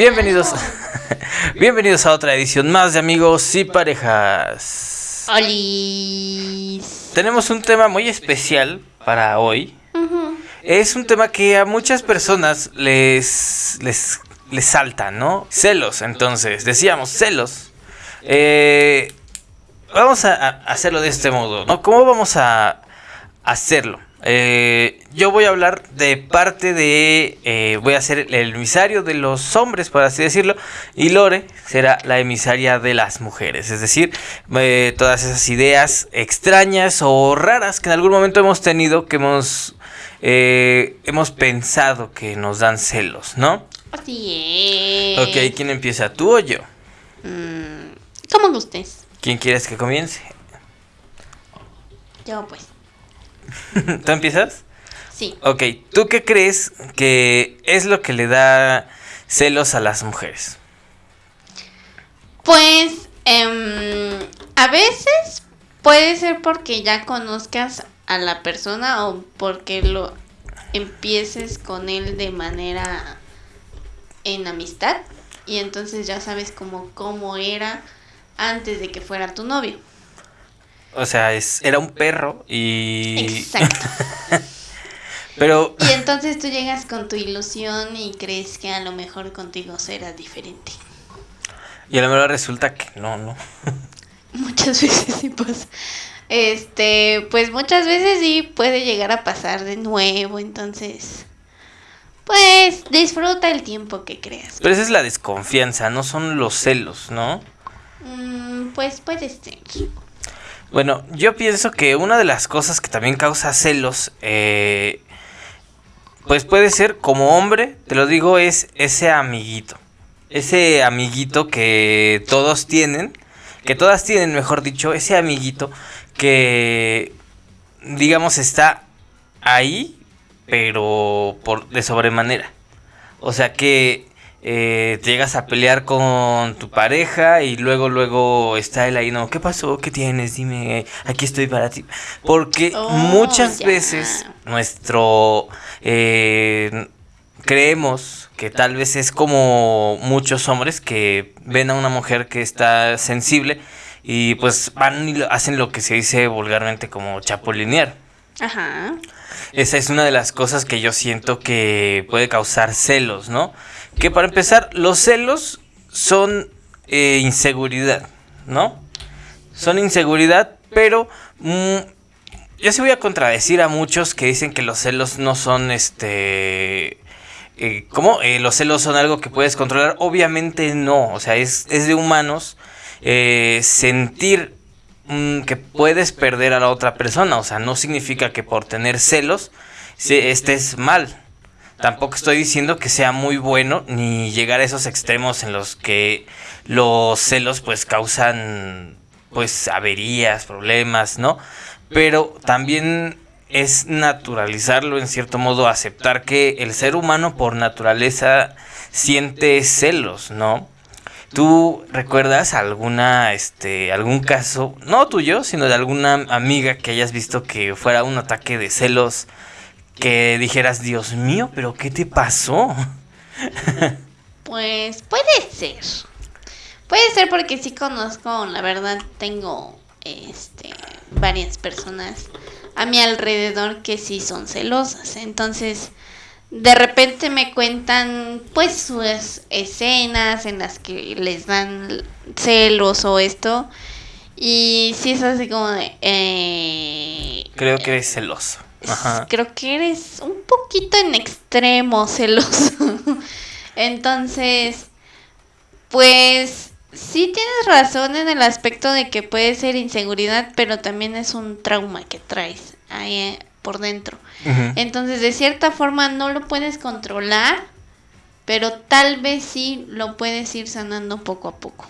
Bienvenidos, bienvenidos a otra edición más de amigos y parejas. Olis. Tenemos un tema muy especial para hoy. Es un tema que a muchas personas les, les, les salta, ¿no? Celos, entonces, decíamos, celos. Eh, vamos a, a hacerlo de este modo, ¿no? ¿Cómo vamos a hacerlo? Eh, yo voy a hablar de parte de. eh, voy a ser el emisario de los hombres, por así decirlo. Y Lore será la emisaria de las mujeres. Es decir, eh, todas esas ideas extrañas o raras que en algún momento hemos tenido, que hemos. eh, hemos pensado que nos dan celos, ¿no? Así es. Ok, ¿quién empieza? ¿Tú o yo? Mm, ¿Cómo gustes? ¿Quién quieres que comience? Yo, pues. ¿Tú empiezas? Sí. Ok, ¿tú qué crees que es lo que le da celos a las mujeres? Pues, em, a veces puede ser porque ya conozcas a la persona o porque lo empieces con él de manera en amistad y entonces ya sabes como cómo era antes de que fuera tu novio. O sea, es, era un perro y... Exacto. Pero, Y entonces tú llegas con tu ilusión y crees que a lo mejor contigo será diferente. y a lo mejor resulta que no, no. Muchas veces sí pasa. Este, pues muchas veces sí puede llegar a pasar de nuevo, entonces pues disfruta el tiempo que creas. Pero esa es la desconfianza, no son los celos, ¿no? Mm, pues puede ser. Bueno, yo pienso que una de las cosas que también causa celos, eh, pues puede ser como hombre, te lo digo, es ese amiguito. Ese amiguito que todos tienen, que todas tienen, mejor dicho, ese amiguito que, digamos, está ahí, pero por de sobremanera. O sea que eh, te llegas a pelear con tu pareja y luego, luego está él ahí, no, ¿qué pasó? ¿Qué tienes? Dime, aquí estoy para ti. Porque Oh, muchas veces nuestro... eh, creemos que tal vez es como muchos hombres que ven a una mujer que está sensible y pues van y hacen lo que se dice vulgarmente como chapulinear. Ajá. Esa es una de las cosas que yo siento que puede causar celos, ¿no? Que para empezar, los celos son eh, inseguridad, ¿no? Son inseguridad, pero mm, yo sí voy a contradecir a muchos que dicen que los celos no son este... eh, ¿Cómo? Eh, los celos son algo que puedes controlar. Obviamente no, o sea, es, de humanos eh, sentir mm, que puedes perder a la otra persona. O sea, no significa que por tener celos estés mal. Tampoco estoy diciendo que sea muy bueno ni llegar a esos extremos en los que los celos pues causan pues averías, problemas, ¿no? Pero también es naturalizarlo en cierto modo, aceptar que el ser humano por naturaleza siente celos, ¿no? ¿Tú recuerdas alguna, este, algún caso, no tuyo, sino de alguna amiga que hayas visto que fuera un ataque de celos que dijeras, Dios mío, pero ¿qué te pasó? Pues puede ser. Puede ser porque sí conozco, la verdad, tengo este varias personas a mi alrededor que sí son celosas. Entonces, de repente me cuentan pues sus escenas en las que les dan celos o esto. Y sí es así como de... eh, Creo que eres celoso. Ajá. Creo que eres un poquito en extremo celoso. Entonces, pues sí tienes razón en el aspecto de que puede ser inseguridad, pero también es un trauma que traes ahí eh, por dentro. Entonces, de cierta forma no lo puedes controlar, pero tal vez sí lo puedes ir sanando poco a poco.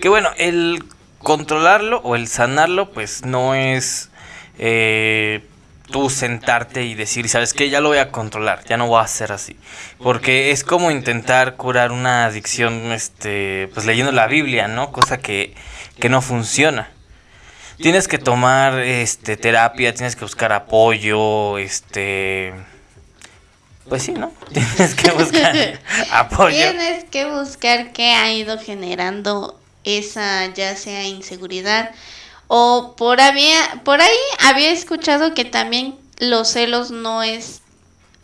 Que bueno, el controlarlo o el sanarlo, pues no es eh, tú sentarte y decir, ¿sabes qué? Ya lo voy a controlar, ya no voy a hacer así. Porque es como intentar curar una adicción, este, pues leyendo la Biblia, ¿no? Cosa que, que no funciona. Tienes que tomar este terapia, tienes que buscar apoyo, este pues sí, ¿no? Tienes que buscar apoyo. Tienes que buscar qué ha ido generando esa ya sea inseguridad o por había por ahí había escuchado que también los celos no es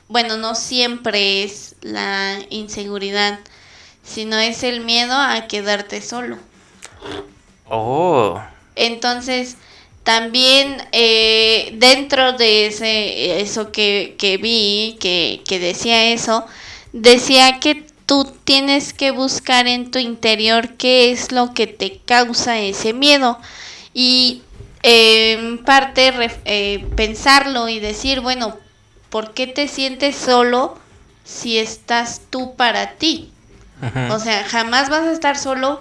bueno, no siempre es la inseguridad, sino es el miedo a quedarte solo. Oh. Entonces, también eh, dentro de ese, eso que, que vi, que, que decía eso, decía que tú tienes que buscar en tu interior qué es lo que te causa ese miedo. Y eh, en parte eh, pensarlo y decir, bueno, ¿por qué te sientes solo si estás tú para ti? O sea, jamás vas a estar solo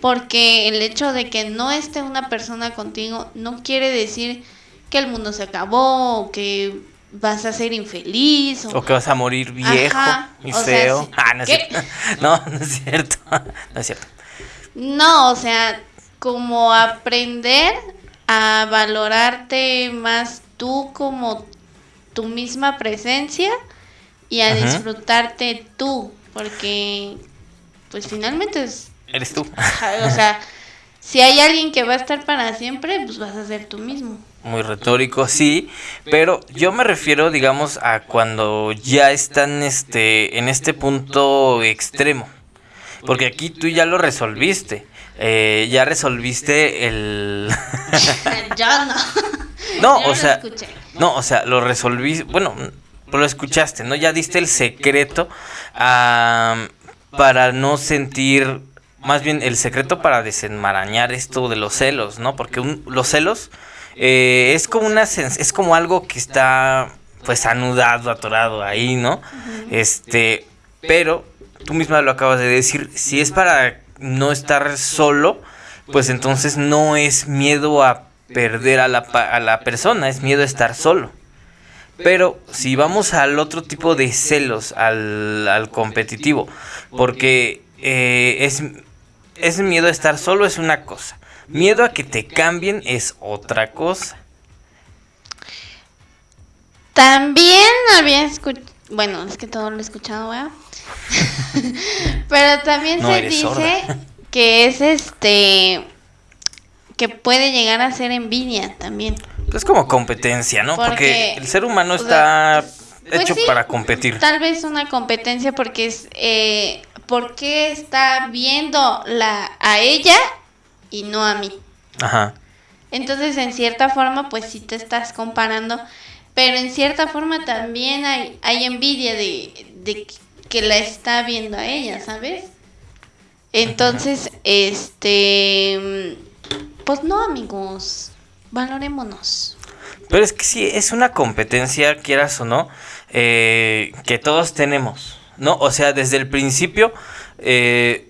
porque el hecho de que no esté una persona contigo no quiere decir que el mundo se acabó o que vas a ser infeliz o, que vas a morir viejo y feo. ah, no es. No, no es cierto. No es cierto. No, o sea, como aprender a valorarte más tú como tu misma presencia y a disfrutarte tú, porque pues finalmente es... Eres tú. o sea, si hay alguien que va a estar para siempre, pues vas a ser tú mismo. Muy retórico, sí, pero yo me refiero, digamos, a cuando ya están este, en este punto extremo. Porque aquí tú ya lo resolviste. Eh, ya resolviste el... yo no. No, o sea, no, o sea, lo resolví, bueno, lo escuchaste, ¿no? Ya diste el secreto para no sentir, más bien el secreto para desenmarañar esto de los celos, ¿no? Porque los celos eh, es como una es como algo que está pues anudado, atorado ahí, ¿no? Este, pero tú misma lo acabas de decir, si es para no estar solo, pues entonces no es miedo a perder a la, a la persona, es miedo a estar solo. Pero si vamos al otro tipo de celos, al, al competitivo, porque eh, es, es miedo a estar solo es una cosa, miedo a que te cambien es otra cosa. También había escuchado, bueno, es que todo lo he escuchado, Pero también se dice que es este que puede llegar a ser envidia también. Es como competencia, ¿no? Porque, el ser humano está pues hecho para competir. Tal vez una competencia porque es eh, porque está viendo la a ella y no a mí. Ajá. Entonces, en cierta forma, pues sí te estás comparando, pero en cierta forma también hay, hay envidia de, de que la está viendo a ella, ¿sabes? Entonces, este pues no, amigos, valorémonos. Pero es que sí, es una competencia, quieras o no, eh, que todos tenemos, ¿no? O sea, desde el principio, eh,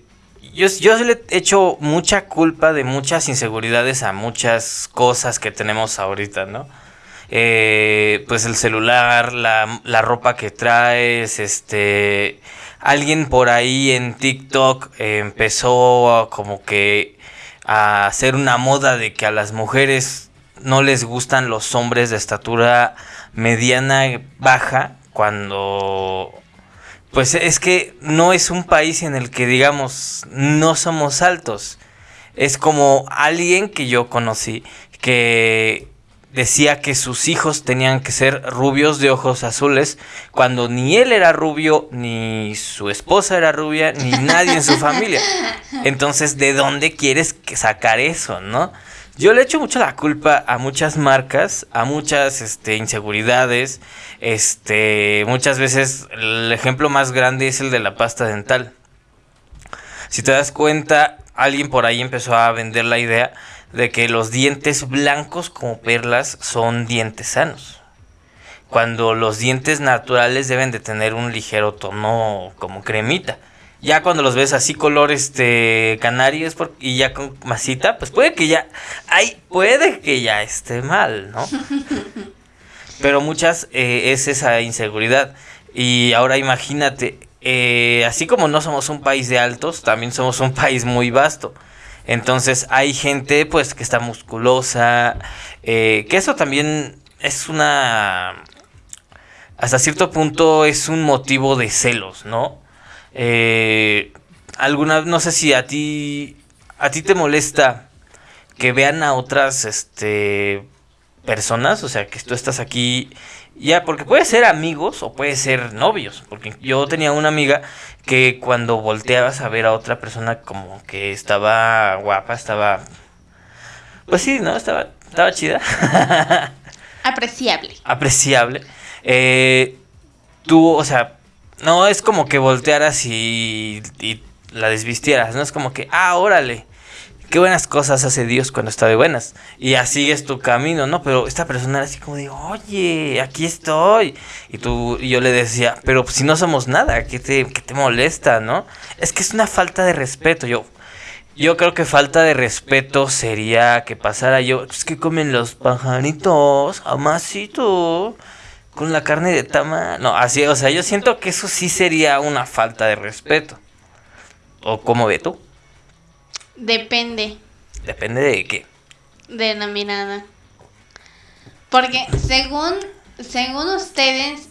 yo, yo le he hecho mucha culpa de muchas inseguridades a muchas cosas que tenemos ahorita, ¿no? Eh, pues el celular, la, la, ropa que traes, este... Alguien por ahí en TikTok empezó como que a hacer una moda de que a las mujeres no les gustan los hombres de estatura mediana baja cuando pues es que no es un país en el que digamos no somos altos. Es como alguien que yo conocí que decía que sus hijos tenían que ser rubios de ojos azules, cuando ni él era rubio, ni su esposa era rubia, ni nadie en su familia. Entonces, ¿de dónde quieres sacar eso, no? Yo le echo mucho la culpa a muchas marcas, a muchas este, inseguridades. Este, muchas veces el ejemplo más grande es el de la pasta dental. Si te das cuenta, alguien por ahí empezó a vender la idea de que los dientes blancos como perlas son dientes sanos. Cuando los dientes naturales deben de tener un ligero tono como cremita. Ya cuando los ves así color este canario y ya con masita, pues puede que ya ay, puede que ya esté mal, ¿no? Pero muchas eh, es esa inseguridad. Y ahora imagínate, eh, así como no somos un país de altos, también somos un país muy vasto. Entonces hay gente pues que está musculosa, eh, que eso también es una... hasta cierto punto es un motivo de celos, ¿no? Eh, alguna, no sé si a ti, a ti te molesta que vean a otras, este, personas, o sea, que tú estás aquí, ya, porque puede ser amigos o puede ser novios, porque yo tenía una amiga que cuando volteabas a ver a otra persona como que estaba guapa, estaba, pues sí, ¿no? Estaba, estaba chida. Apreciable. Apreciable. Eh, tú, o sea, no es como que voltearas y, y la desvistieras, no es como que, ah, órale qué buenas cosas hace Dios cuando está de buenas. Y así es tu camino, ¿no? Pero esta persona era así como de, oye, aquí estoy. Y tú, y yo le decía, pero si no somos nada, ¿qué te, qué te molesta, no? Es que es una falta de respeto. Yo, yo creo que falta de respeto sería que pasara yo, es que comen los pajaritos, amasito, con la carne de tama. No, así, o sea, yo siento que eso sí sería una falta de respeto. ¿O cómo ve tú? Depende. ¿Depende de qué? De la mirada. Porque según, según ustedes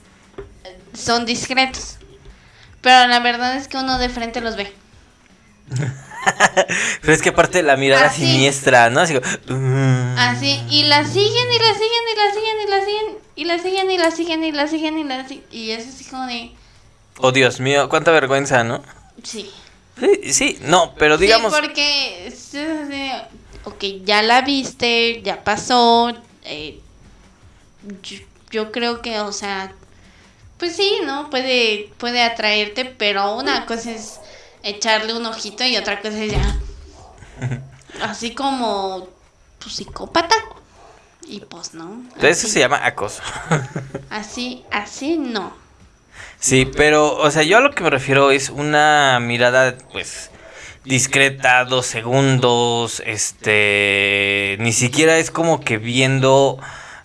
son discretos. Pero la verdad es que uno de frente los ve. Pero es que aparte de la mirada siniestra, ¿no? Así, mm". Así, y la siguen y la siguen y la siguen y la siguen y la siguen y la siguen y la siguen y la siguen. Y es así como de... Oh, Dios mío, cuánta vergüenza, ¿no? Sí. Sí, sí, no, pero digamos... Sí, porque, ok, ya la viste, ya pasó, eh, yo, creo que, o sea, pues sí, ¿no? Puede, puede atraerte, pero una cosa es echarle un ojito y otra cosa es ya... Así como tu psicópata. Y pues no. Eso se llama acoso. Así, así no. Sí, pero, o sea, yo a lo que me refiero es una mirada, pues, discreta, dos segundos, este, ni siquiera es como que viendo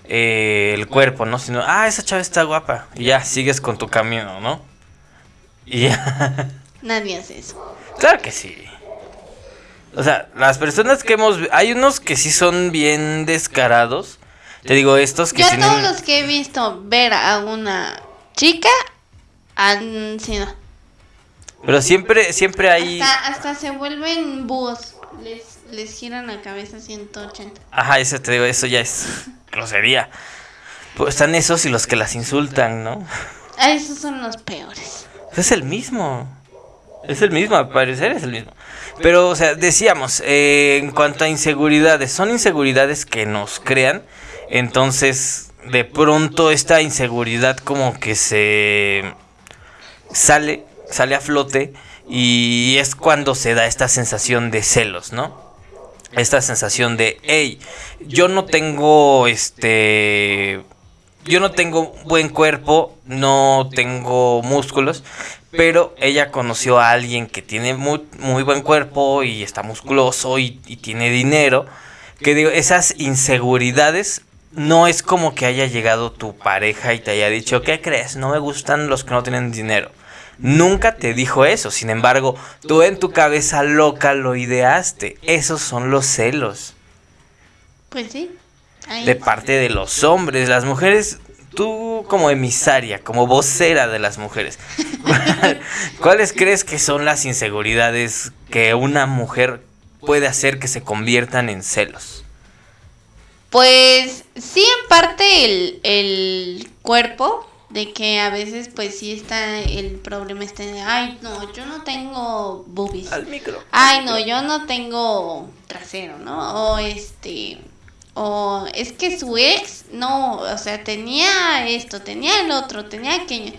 eh, el cuerpo, ¿no? Sino, ah, esa chava está guapa, y ya, sigues con tu camino, ¿no? Y ya. Nadie hace eso. Claro que sí. O sea, las personas que hemos... Hay unos que sí son bien descarados. Te digo, estos que... Yo todos los que he visto ver a una chica han sido. Pero siempre, siempre hay. Hasta, se vuelven búhos. Les, les giran la cabeza 180. Ajá, eso te digo, eso ya es grosería. Pues están esos y los que las insultan, ¿no? Ah, esos son los peores. Es el mismo. Es el mismo, al parecer es el mismo. Pero, o sea, decíamos, eh, en cuanto a inseguridades, son inseguridades que nos crean. Entonces, de pronto esta inseguridad como que se sale, sale a flote y es cuando se da esta sensación de celos, ¿no? Esta sensación de, hey, yo no tengo este yo no tengo buen cuerpo, no tengo músculos, pero ella conoció a alguien que tiene muy, muy buen cuerpo y está musculoso y, y, tiene dinero. Que digo, esas inseguridades no es como que haya llegado tu pareja y te haya dicho, ¿qué crees? No me gustan los que no tienen dinero nunca te dijo eso. Sin embargo, tú en tu cabeza loca lo ideaste. Esos son los celos. Pues sí. De parte de los hombres. Las mujeres, tú como emisaria, como vocera de las mujeres, ¿cuáles crees que son las inseguridades que una mujer puede hacer que se conviertan en celos? Pues sí, en parte el, el cuerpo, de que a veces pues sí está el problema este de, ay, no, yo no tengo boobies. Al micro. Ay, no, yo no tengo trasero, ¿no? O este, o es que su ex, no, o sea, tenía esto, tenía el otro, tenía aquello.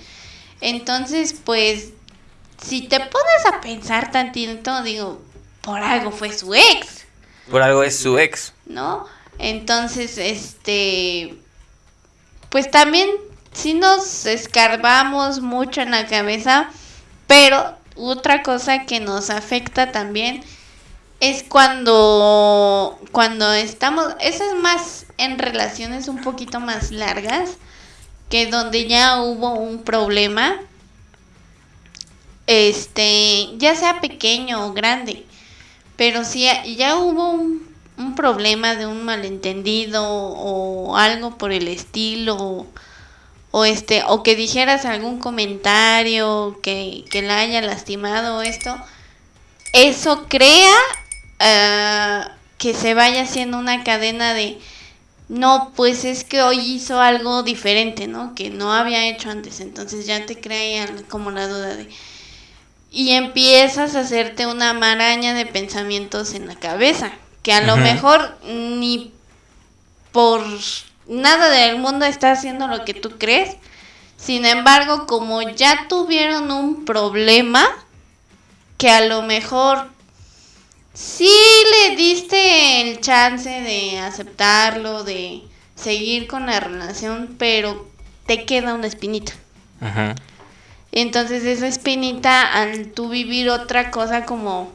Entonces, pues, si te pones a pensar tantito, digo, por algo fue su ex. Por algo es su ex. ¿No? Entonces, este, pues también sí nos escarbamos mucho en la cabeza, pero otra cosa que nos afecta también es cuando cuando estamos, eso es más en relaciones un poquito más largas, que donde ya hubo un problema, este, ya sea pequeño o grande, pero si ya hubo un, un problema de un malentendido o algo por el estilo, o este o que dijeras algún comentario que, que la haya lastimado esto eso crea ah, que se vaya haciendo una cadena de no pues es que hoy hizo algo diferente no que no había hecho antes. Entonces ya te crea como la duda de y empiezas a hacerte una maraña de pensamientos en la cabeza que a lo mejor ni por nada del mundo está haciendo lo que tú crees. Sin embargo, como ya tuvieron un problema, que a lo mejor sí le diste el chance de aceptarlo, de seguir con la relación, pero te queda una espinita. Entonces esa espinita, al tú vivir otra cosa como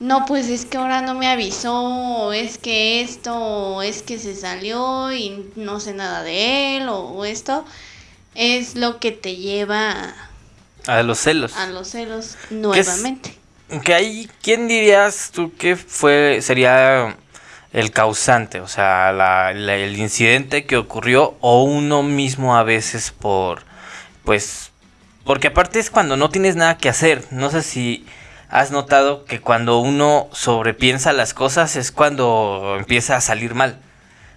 no, pues es que ahora no me avisó, o es que esto, o es que se salió y no sé nada de él, o, esto, es lo que te lleva a, los celos. A los celos nuevamente. Que hay, ¿quién dirías tú que fue, sería el causante? O sea, el incidente que ocurrió o uno mismo a veces por, pues, porque aparte es cuando no tienes nada que hacer. No sé si has notado que cuando uno sobrepiensa las cosas es cuando empieza a salir mal.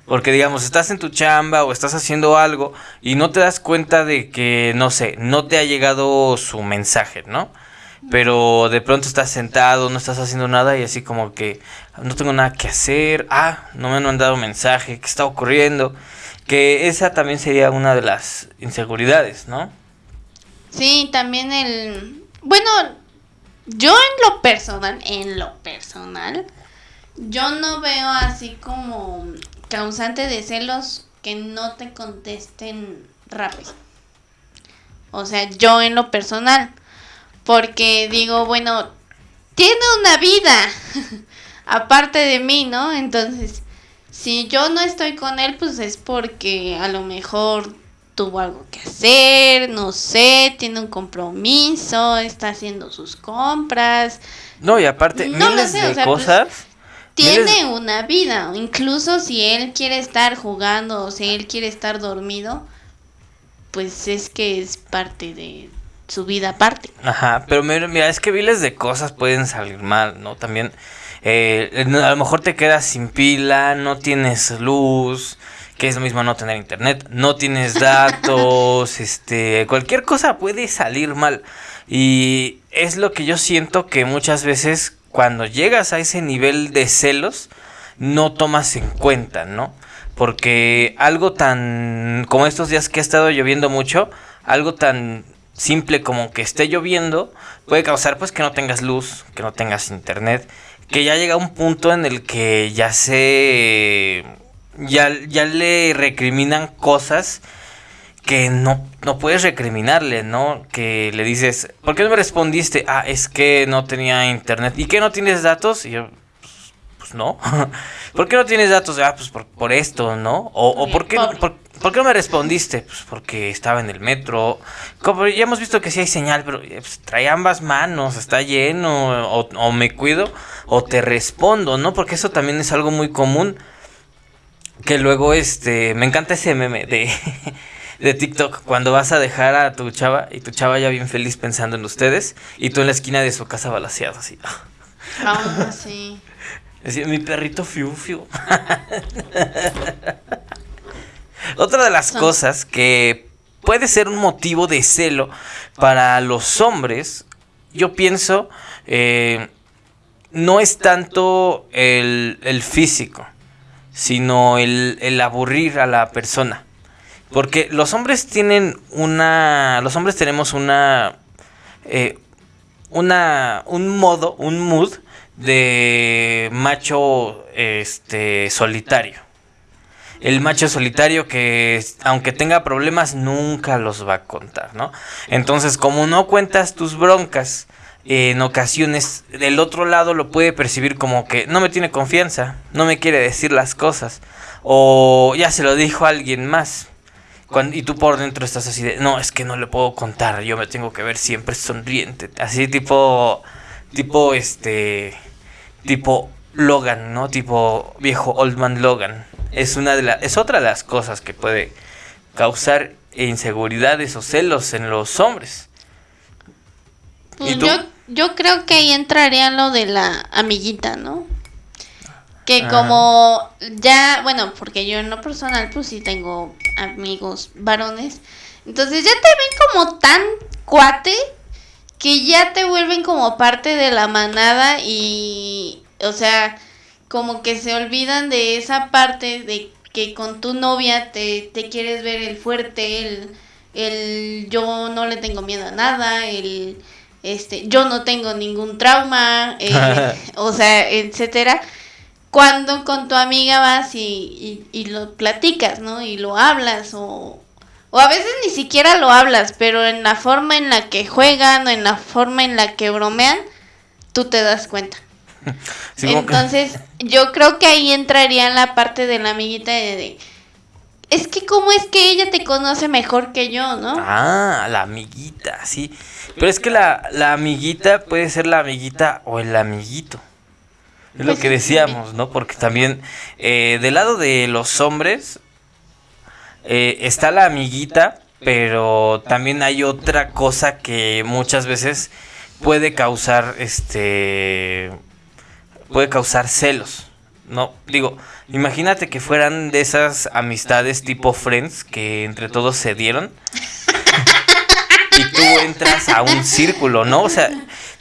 Porque digamos, estás en tu chamba o estás haciendo algo y no te das cuenta de que, no sé, no te ha llegado su mensaje, ¿no? Pero de pronto estás sentado, no estás haciendo nada y así como que no tengo nada que hacer, ah, no me han mandado mensaje, ¿qué está ocurriendo? Que esa también sería una de las inseguridades, ¿no? Sí, también el... Bueno, yo en lo personal, en lo personal, yo no veo así como causante de celos que no te contesten rápido. O sea, yo en lo personal. Porque digo, bueno, tiene una vida aparte de mí, ¿no? Entonces, si yo no estoy con él, pues es porque a lo mejor tuvo algo que hacer, no sé, tiene un compromiso, está haciendo sus compras. No, y aparte, miles de pues, cosas. tiene una vida, incluso si él quiere estar jugando o si él quiere estar dormido, pues es que es parte de su vida aparte. Ajá, pero mira, es que miles de cosas pueden salir mal, ¿no? También eh, a lo mejor te quedas sin pila, no tienes luz, que es lo mismo no tener internet, no tienes datos, este, cualquier cosa puede salir mal. Y es lo que yo siento que muchas veces cuando llegas a ese nivel de celos, no tomas en cuenta, ¿no? Porque algo tan, como estos días que ha estado lloviendo mucho, algo tan simple como que esté lloviendo puede causar pues que no tengas luz, que no tengas internet, que ya llega un punto en el que ya se ya, ya le recriminan cosas que no, no puedes recriminarle, ¿no? Que le dices, ¿por qué no me respondiste? Ah, es que no tenía internet. ¿Y qué no tienes datos? Y yo, pues, pues no. ¿Por qué no tienes datos? Ah, pues por, esto, ¿no? O, o ¿por, qué, por, qué no me respondiste? Pues porque estaba en el metro. Como ya hemos visto que sí hay señal, pero eh, pues, trae ambas manos, está lleno, o, o me cuido, o te respondo, ¿no? Porque eso también es algo muy común que luego, este, me encanta ese meme de, de TikTok, cuando vas a dejar a tu chava y tu chava ya bien feliz pensando en ustedes y tú en la esquina de su casa balaseado así. Ah, sí. mi perrito fiu fiu. Otra de las cosas que puede ser un motivo de celo para los hombres, yo pienso, eh, no es tanto el, el físico sino el, aburrir a la persona. Porque los hombres tienen una. Los hombres tenemos una. Eh, una. un modo, un mood de macho este solitario. El macho solitario que aunque tenga problemas nunca los va a contar, ¿no? Entonces, como no cuentas tus broncas, en ocasiones del otro lado lo puede percibir como que no me tiene confianza, no me quiere decir las cosas, o ya se lo dijo a alguien más. Cuando, y tú por dentro estás así de, no, es que no le puedo contar, yo me tengo que ver siempre sonriente, así tipo, tipo este, tipo Logan, ¿no? Tipo viejo Old Man Logan. Es una de las, es otra de las cosas que puede causar inseguridades o celos en los hombres. Pues yo, yo creo que ahí entraría lo de la amiguita, ¿no? Que Ah. como ya, bueno, porque yo en lo personal pues sí tengo amigos varones, entonces ya te ven como tan cuate que ya te vuelven como parte de la manada y, o sea, como que se olvidan de esa parte de que con tu novia te, te quieres ver el fuerte, el, el yo no le tengo miedo a nada, el este yo no tengo ningún trauma, eh, o sea, etcétera. Cuando con tu amiga vas y, y, y lo platicas, ¿no? Y lo hablas o, o a veces ni siquiera lo hablas, pero en la forma en la que juegan o en la forma en la que bromean, tú te das cuenta. Sí, Entonces, yo creo que ahí entraría en la parte de la amiguita de, de, es que cómo es que ella te conoce mejor que yo, ¿no? Ah, la amiguita, sí. Pero es que la, la amiguita puede ser la amiguita o el amiguito. Es lo Pues que decíamos, ¿no? Porque también eh, del lado de los hombres eh, está la amiguita, pero también hay otra cosa que muchas veces puede causar, este, puede causar celos, ¿no? Digo, imagínate que fueran de esas amistades tipo Friends que entre todos se dieron y tú entras a un círculo, ¿no? O sea,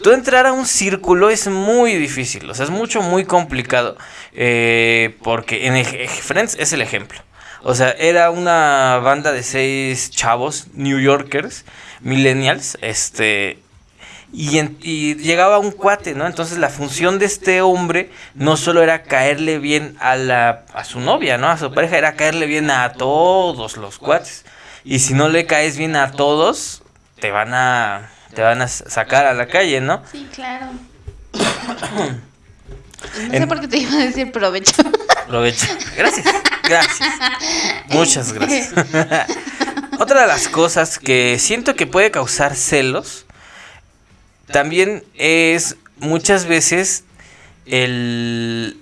tú entrar a un círculo es muy difícil, o sea, es mucho, muy complicado. eh, porque en Friends es el ejemplo. O sea, era una banda de seis chavos, New Yorkers, millennials, este... Y, en- y llegaba un cuate, ¿no? Entonces la función de este hombre no solo era caerle bien a, la, a su novia, ¿no? A su pareja, era caerle bien a todos los cuates. Y si no le caes bien a todos, te van a, te van a sacar a la calle, ¿no? Sí, claro. No sé En- por qué te iba a decir provecho. Aprovecha. Gracias. Gracias. Muchas gracias. Otra de las cosas que siento que puede causar celos también es muchas veces el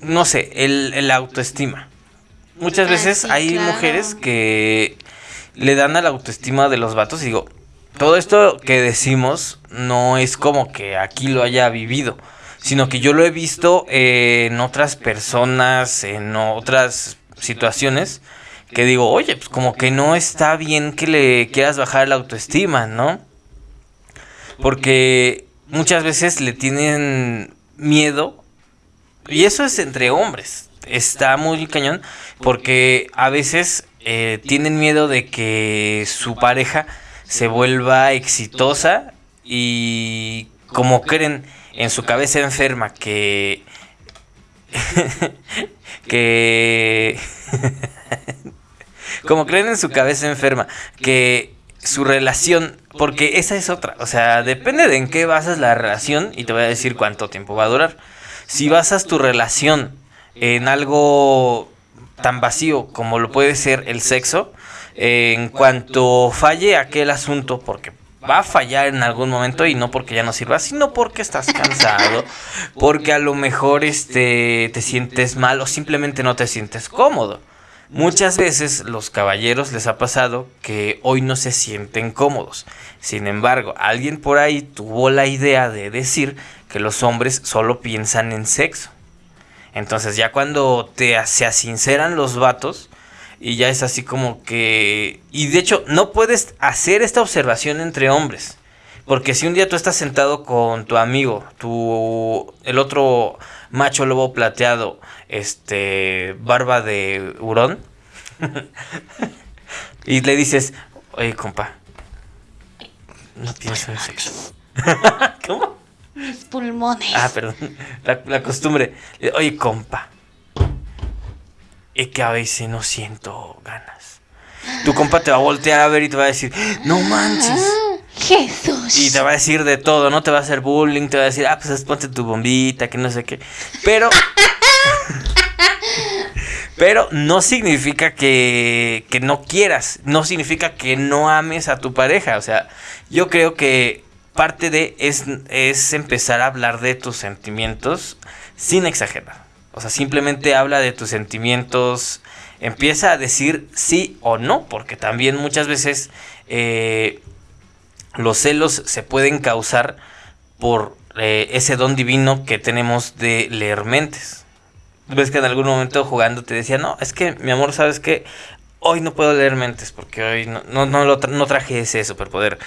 no sé, el, el autoestima. Muchas Ah, veces hay mujeres que le dan a la autoestima de los vatos y digo, todo esto que decimos no es como que aquí lo haya vivido, sino que yo lo he visto en otras personas, en otras situaciones, que digo, oye, pues como que no está bien que le quieras bajar la autoestima, ¿no? Porque muchas veces le tienen miedo, y eso es entre hombres, está muy cañón, porque a veces eh, tienen miedo de que su pareja se vuelva exitosa y como creen en su cabeza enferma que que como creen en su cabeza enferma que su relación porque esa es otra. O sea depende de en qué basas la relación y te voy a decir cuánto tiempo va a durar. Si basas tu relación en algo tan vacío como lo puede ser el sexo en cuanto falle aquel asunto porque va a fallar en algún momento y no porque ya no sirva, sino porque estás cansado, porque a lo mejor este te sientes mal o simplemente no te sientes cómodo. Muchas veces los caballeros les ha pasado que hoy no se sienten cómodos. Sin embargo, alguien por ahí tuvo la idea de decir que los hombres solo piensan en sexo. Entonces ya cuando te se asinceran los vatos y ya es así como que... Y de hecho no puedes hacer esta observación entre hombres. Porque si un día tú estás sentado con tu amigo, tu el otro macho lobo plateado, este barba de hurón, y le dices, oye compa, no pienso en sexo. ¿Cómo? Mis pulmones. Ah, perdón. La, la costumbre. Oye, compa. Es que a veces no siento ganas. Tu compa te va a voltear a ver y te va a decir, no manches. Jesús. Y te va a decir de todo, ¿no? Te va a hacer bullying, te va a decir, ah, pues ponte tu bombita, que no sé qué. Pero. Pero no significa que, que no quieras, no significa que no ames a tu pareja. O sea, yo creo que parte de es, es empezar a hablar de tus sentimientos sin exagerar. O sea, simplemente habla de tus sentimientos, empieza a decir sí o no, porque también muchas veces eh, los celos se pueden causar por eh, ese don divino que tenemos de leer mentes. Ves que en algún momento jugando te decía, no, es que mi amor, ¿sabes qué? Hoy no puedo leer mentes porque hoy no, no, no, lo no traje ese superpoder.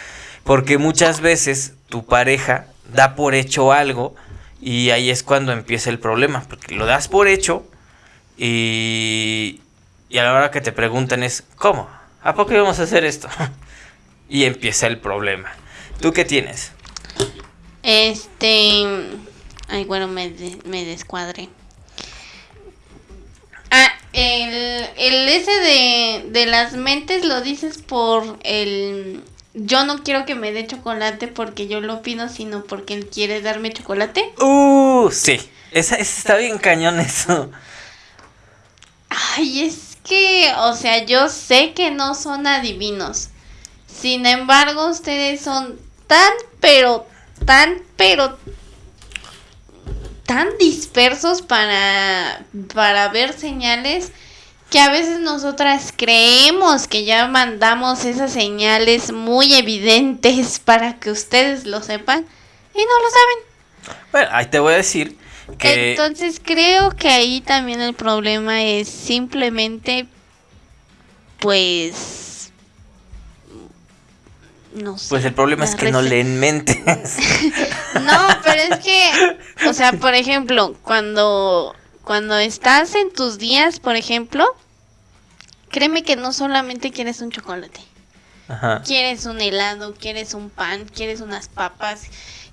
Porque muchas veces tu pareja da por hecho algo y ahí es cuando empieza el problema. Porque lo das por hecho y, y a la hora que te preguntan es, ¿cómo? ¿A poco íbamos a hacer esto? y empieza el problema. ¿Tú qué tienes? Este. Ay, bueno, me, me descuadré. Ah, el, el ese de, de las mentes lo dices por el. Yo no quiero que me dé chocolate porque yo lo pido, sino porque él quiere darme chocolate. Uh, sí. Esa, esa está bien cañón eso. Ay, es que, o sea, yo sé que no son adivinos. Sin embargo, ustedes son tan, pero, tan, pero, tan dispersos para, para ver señales que a veces nosotras creemos que ya mandamos esas señales muy evidentes para que ustedes lo sepan y no lo saben. Bueno, ahí te voy a decir que... Entonces creo que ahí también el problema es simplemente, pues, no sé. Pues el problema es que no leen mentes. No, pero es que, o sea, por ejemplo, cuando, cuando estás en tus días, por ejemplo, créeme que no solamente quieres un chocolate, Ajá. quieres un helado, quieres un pan, quieres unas papas,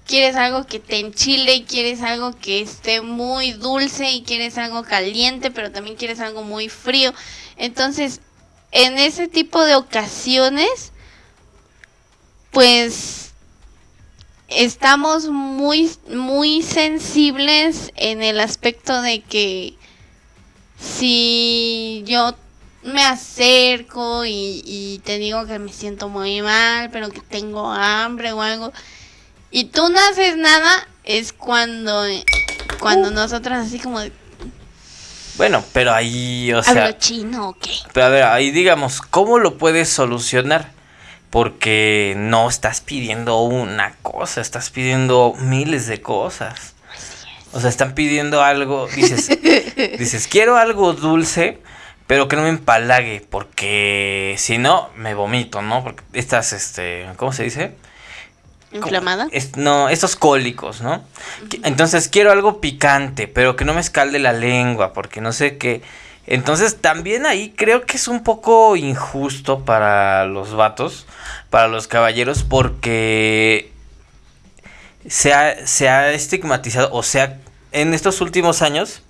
quieres algo que te enchile, quieres algo que esté muy dulce y quieres algo caliente, pero también quieres algo muy frío. Entonces, en ese tipo de ocasiones, pues estamos muy, muy sensibles en el aspecto de que si yo me acerco y, y te digo que me siento muy mal, pero que tengo hambre o algo, y tú no haces nada, es cuando, cuando nosotras así como, de, Bueno, pero ahí, o ¿hablo sea... chino o qué? Pero a ver, ahí digamos, ¿cómo lo puedes solucionar? Porque no estás pidiendo una cosa, estás pidiendo miles de cosas. O sea, están pidiendo algo, dices, dices, quiero algo dulce, pero que no me empalague, porque si no, me vomito, ¿no? Porque estas, este, ¿cómo se dice? ¿Inflamada? Es- no, estos cólicos, ¿no? Entonces quiero algo picante, pero que no me escalde la lengua, porque no sé qué. Entonces también ahí creo que es un poco injusto para los vatos, para los caballeros, porque se ha, se ha estigmatizado, o sea, en estos últimos años,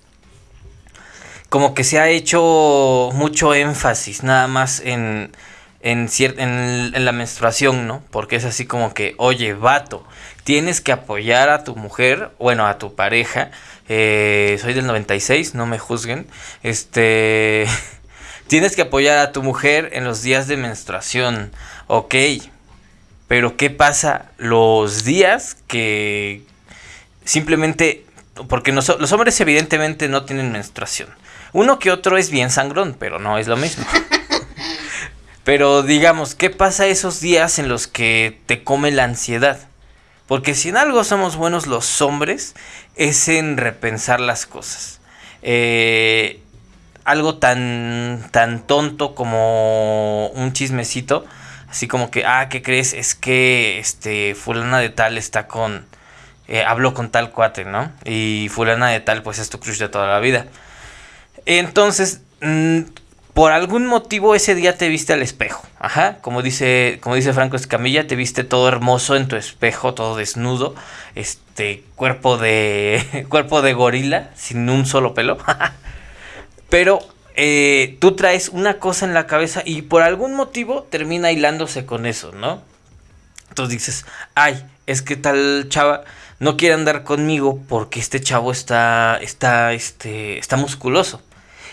como que se ha hecho mucho énfasis nada más en, en, en, en la menstruación, ¿no? Porque es así como que, oye, vato, tienes que apoyar a tu mujer, bueno, a tu pareja. Eh, soy del 96, no me juzguen. Este. Tienes que apoyar a tu mujer en los días de menstruación. Ok. Pero ¿qué pasa los días que simplemente... Porque los hombres evidentemente no tienen menstruación. Uno que otro es bien sangrón, pero no es lo mismo. pero digamos, ¿qué pasa esos días en los que te come la ansiedad? Porque si en algo somos buenos los hombres, es en repensar las cosas. Eh, algo tan, tan tonto como un chismecito, así como que, ah, ¿qué crees? Es que este fulana de tal está con, eh, habló con tal cuate, ¿no? Y fulana de tal, pues es tu crush de toda la vida. Entonces, mm, por algún motivo ese día te viste al espejo. Ajá, como dice, como dice Franco Escamilla, te viste todo hermoso en tu espejo, todo desnudo, este cuerpo de cuerpo de gorila sin un solo pelo. Pero eh, tú traes una cosa en la cabeza y por algún motivo termina hilándose con eso, ¿no? Entonces dices, ay, es que tal chava no quiere andar conmigo porque este chavo está, está, este, está musculoso.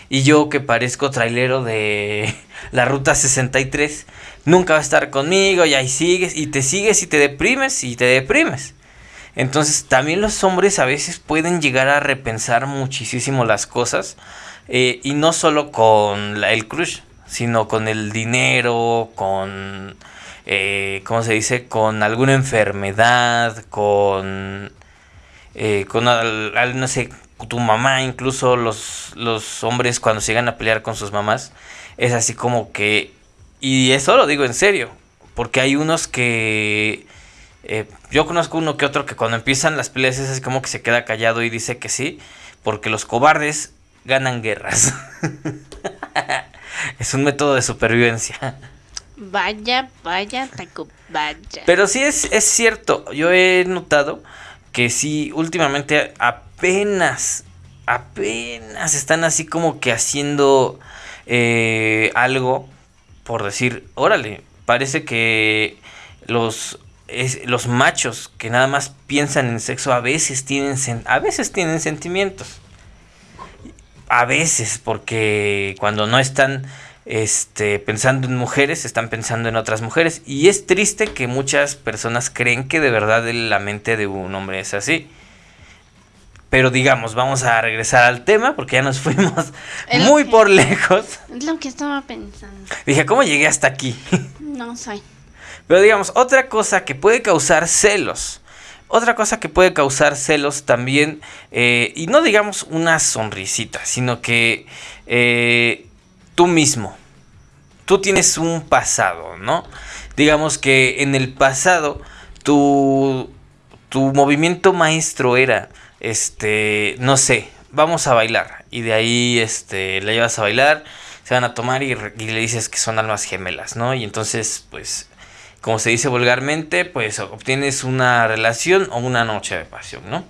Y yo que parezco trailero de la ruta 63, nunca va a estar conmigo y ahí sigues y te sigues y te deprimes y te deprimes. Entonces también los hombres a veces pueden llegar a repensar muchísimo las cosas eh, y no solo con el crush, sino con el dinero, con, eh, ¿cómo se dice? Con alguna enfermedad, con, eh, con no sé, tu mamá, incluso los, los hombres cuando se llegan a pelear con sus mamás, es así como que, y eso lo digo en serio, porque hay unos que eh, yo conozco uno que otro que cuando empiezan las peleas es así como que se queda callado y dice que sí, porque los cobardes ganan guerras. es un método de supervivencia. Vaya, vaya, taco, vaya. Pero sí es, es cierto, yo he notado que sí, últimamente apenas, apenas están así como que haciendo eh, algo por decir, órale, parece que los los machos que nada más piensan en sexo a veces tienen a veces tienen sentimientos. A veces porque cuando no están este, pensando en mujeres, están pensando en otras mujeres. Y es triste que muchas personas creen que de verdad la mente de un hombre es así. Pero digamos, vamos a regresar al tema porque ya nos fuimos muy por lejos. Es lo que estaba pensando. Dije, ¿cómo llegué hasta aquí? No sé. Pero digamos, otra cosa que puede causar celos. Otra cosa que puede causar celos también, eh, y no digamos una sonrisita, sino que eh, tú mismo, tú tienes un pasado, ¿no? Digamos que en el pasado tu, tu movimiento maestro era, este, no sé, vamos a bailar, y de ahí, este, la llevas a bailar, se van a tomar y, y le dices que son almas gemelas, ¿no? Y entonces, pues como se dice vulgarmente, pues obtienes una relación o una noche de pasión, ¿no?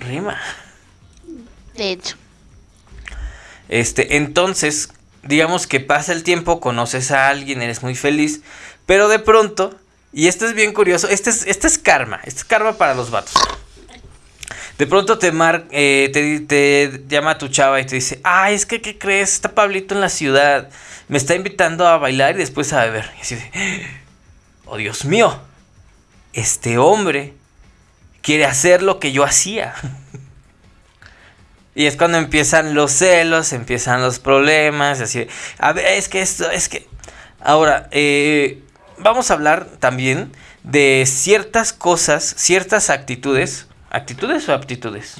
Rima. De hecho. Este, entonces, digamos que pasa el tiempo, conoces a alguien, eres muy feliz, pero de pronto, y esto es bien curioso, este es, este es karma, este es karma para los vatos. De pronto te, mar, eh, te, te, llama tu chava y te dice, ay, es que, ¿qué crees? Está Pablito en la ciudad, me está invitando a bailar y después a beber. Y así oh Dios mío, este hombre quiere hacer lo que yo hacía. y es cuando empiezan los celos, empiezan los problemas, así, a ver, es que esto, es que... Ahora, eh, vamos a hablar también de ciertas cosas, ciertas actitudes, actitudes o aptitudes.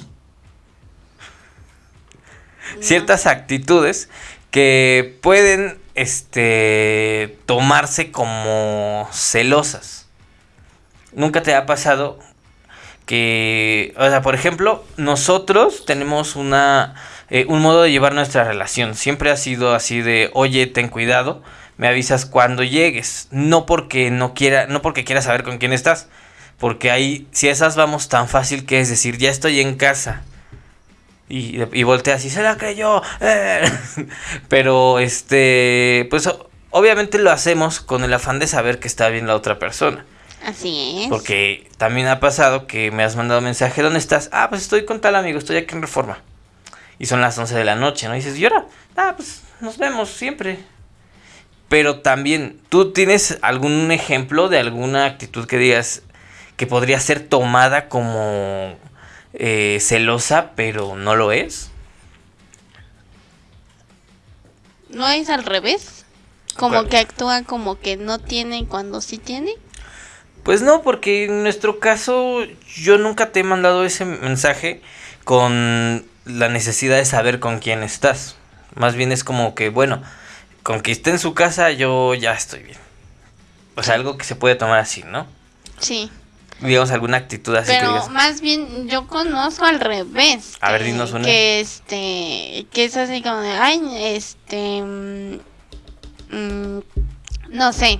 Ciertas actitudes que pueden este, tomarse como celosas. Nunca te ha pasado que, o sea, por ejemplo, nosotros tenemos una, eh, un modo de llevar nuestra relación. Siempre ha sido así de, oye, ten cuidado, me avisas cuando llegues. No porque no quiera, no porque quiera saber con quién estás. Porque ahí, si esas vamos tan fácil que es decir, ya estoy en casa y, y volteas y se la creyó. Eh. Pero este, pues obviamente lo hacemos con el afán de saber que está bien la otra persona. Así es. Porque también ha pasado que me has mandado mensaje, ¿dónde estás? Ah, pues estoy con tal amigo, estoy aquí en Reforma. Y son las 11 de la noche, ¿no? Y dices, ¿y ahora? Ah, pues nos vemos siempre. Pero también, ¿tú tienes algún ejemplo de alguna actitud que digas que podría ser tomada como eh, celosa, pero no lo es. ¿No es al revés? Como que actúa como que no tiene cuando sí tiene. Pues no, porque en nuestro caso yo nunca te he mandado ese mensaje con la necesidad de saber con quién estás. Más bien es como que, bueno, con que esté en su casa yo ya estoy bien. O sea, algo que se puede tomar así, ¿no? Sí digamos, alguna actitud así Pero más bien yo conozco al revés. A ver, dinos una. Que este, que es así como de, ay, este, mm, mm, no sé,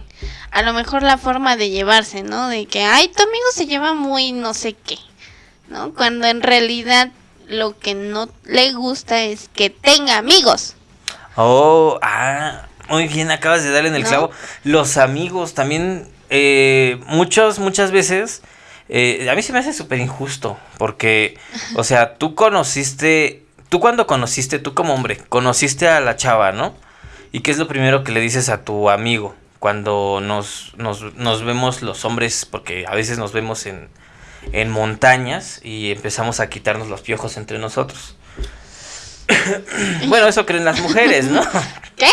a lo mejor la forma de llevarse, ¿no? De que, ay, tu amigo se lleva muy no sé qué, ¿no? Cuando en realidad lo que no le gusta es que tenga amigos. Oh, ah, muy bien, acabas de darle en el clavo. Los amigos también, eh, muchos, muchas veces eh, a mí se me hace súper injusto, porque, o sea, tú conociste, tú cuando conociste, tú como hombre, conociste a la chava, ¿no? ¿Y qué es lo primero que le dices a tu amigo cuando nos, nos, nos vemos los hombres, porque a veces nos vemos en, en montañas y empezamos a quitarnos los piojos entre nosotros. bueno, eso creen las mujeres, ¿no? ¿Qué?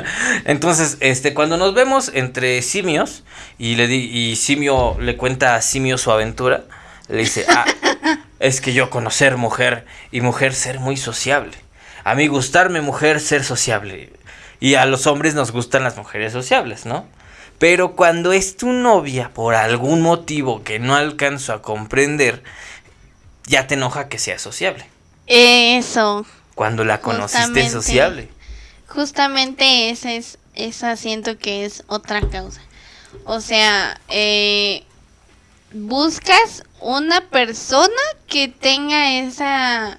Entonces, este, cuando nos vemos entre simios y le di, y simio le cuenta a simio su aventura, le dice, ah, es que yo conocer mujer y mujer ser muy sociable. A mí gustarme mujer ser sociable. Y a los hombres nos gustan las mujeres sociables, ¿no? Pero cuando es tu novia, por algún motivo que no alcanzo a comprender, ya te enoja que sea sociable. Eso. Cuando la conociste sociable. Justamente ese es, esa siento que es otra causa. O sea, eh, buscas una persona que tenga esa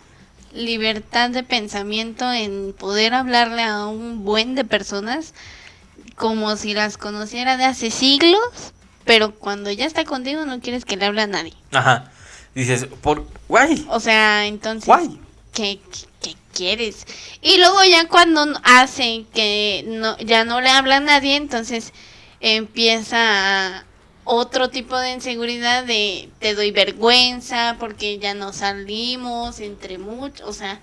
libertad de pensamiento en poder hablarle a un buen de personas como si las conociera de hace siglos, pero cuando ya está contigo no quieres que le hable a nadie. Ajá. Dices, ¿por guay? O sea, entonces, ¿qué, qué, quieres? Y luego ya cuando hace que no, ya no le habla a nadie, entonces empieza otro tipo de inseguridad de te doy vergüenza porque ya no salimos entre muchos, o sea,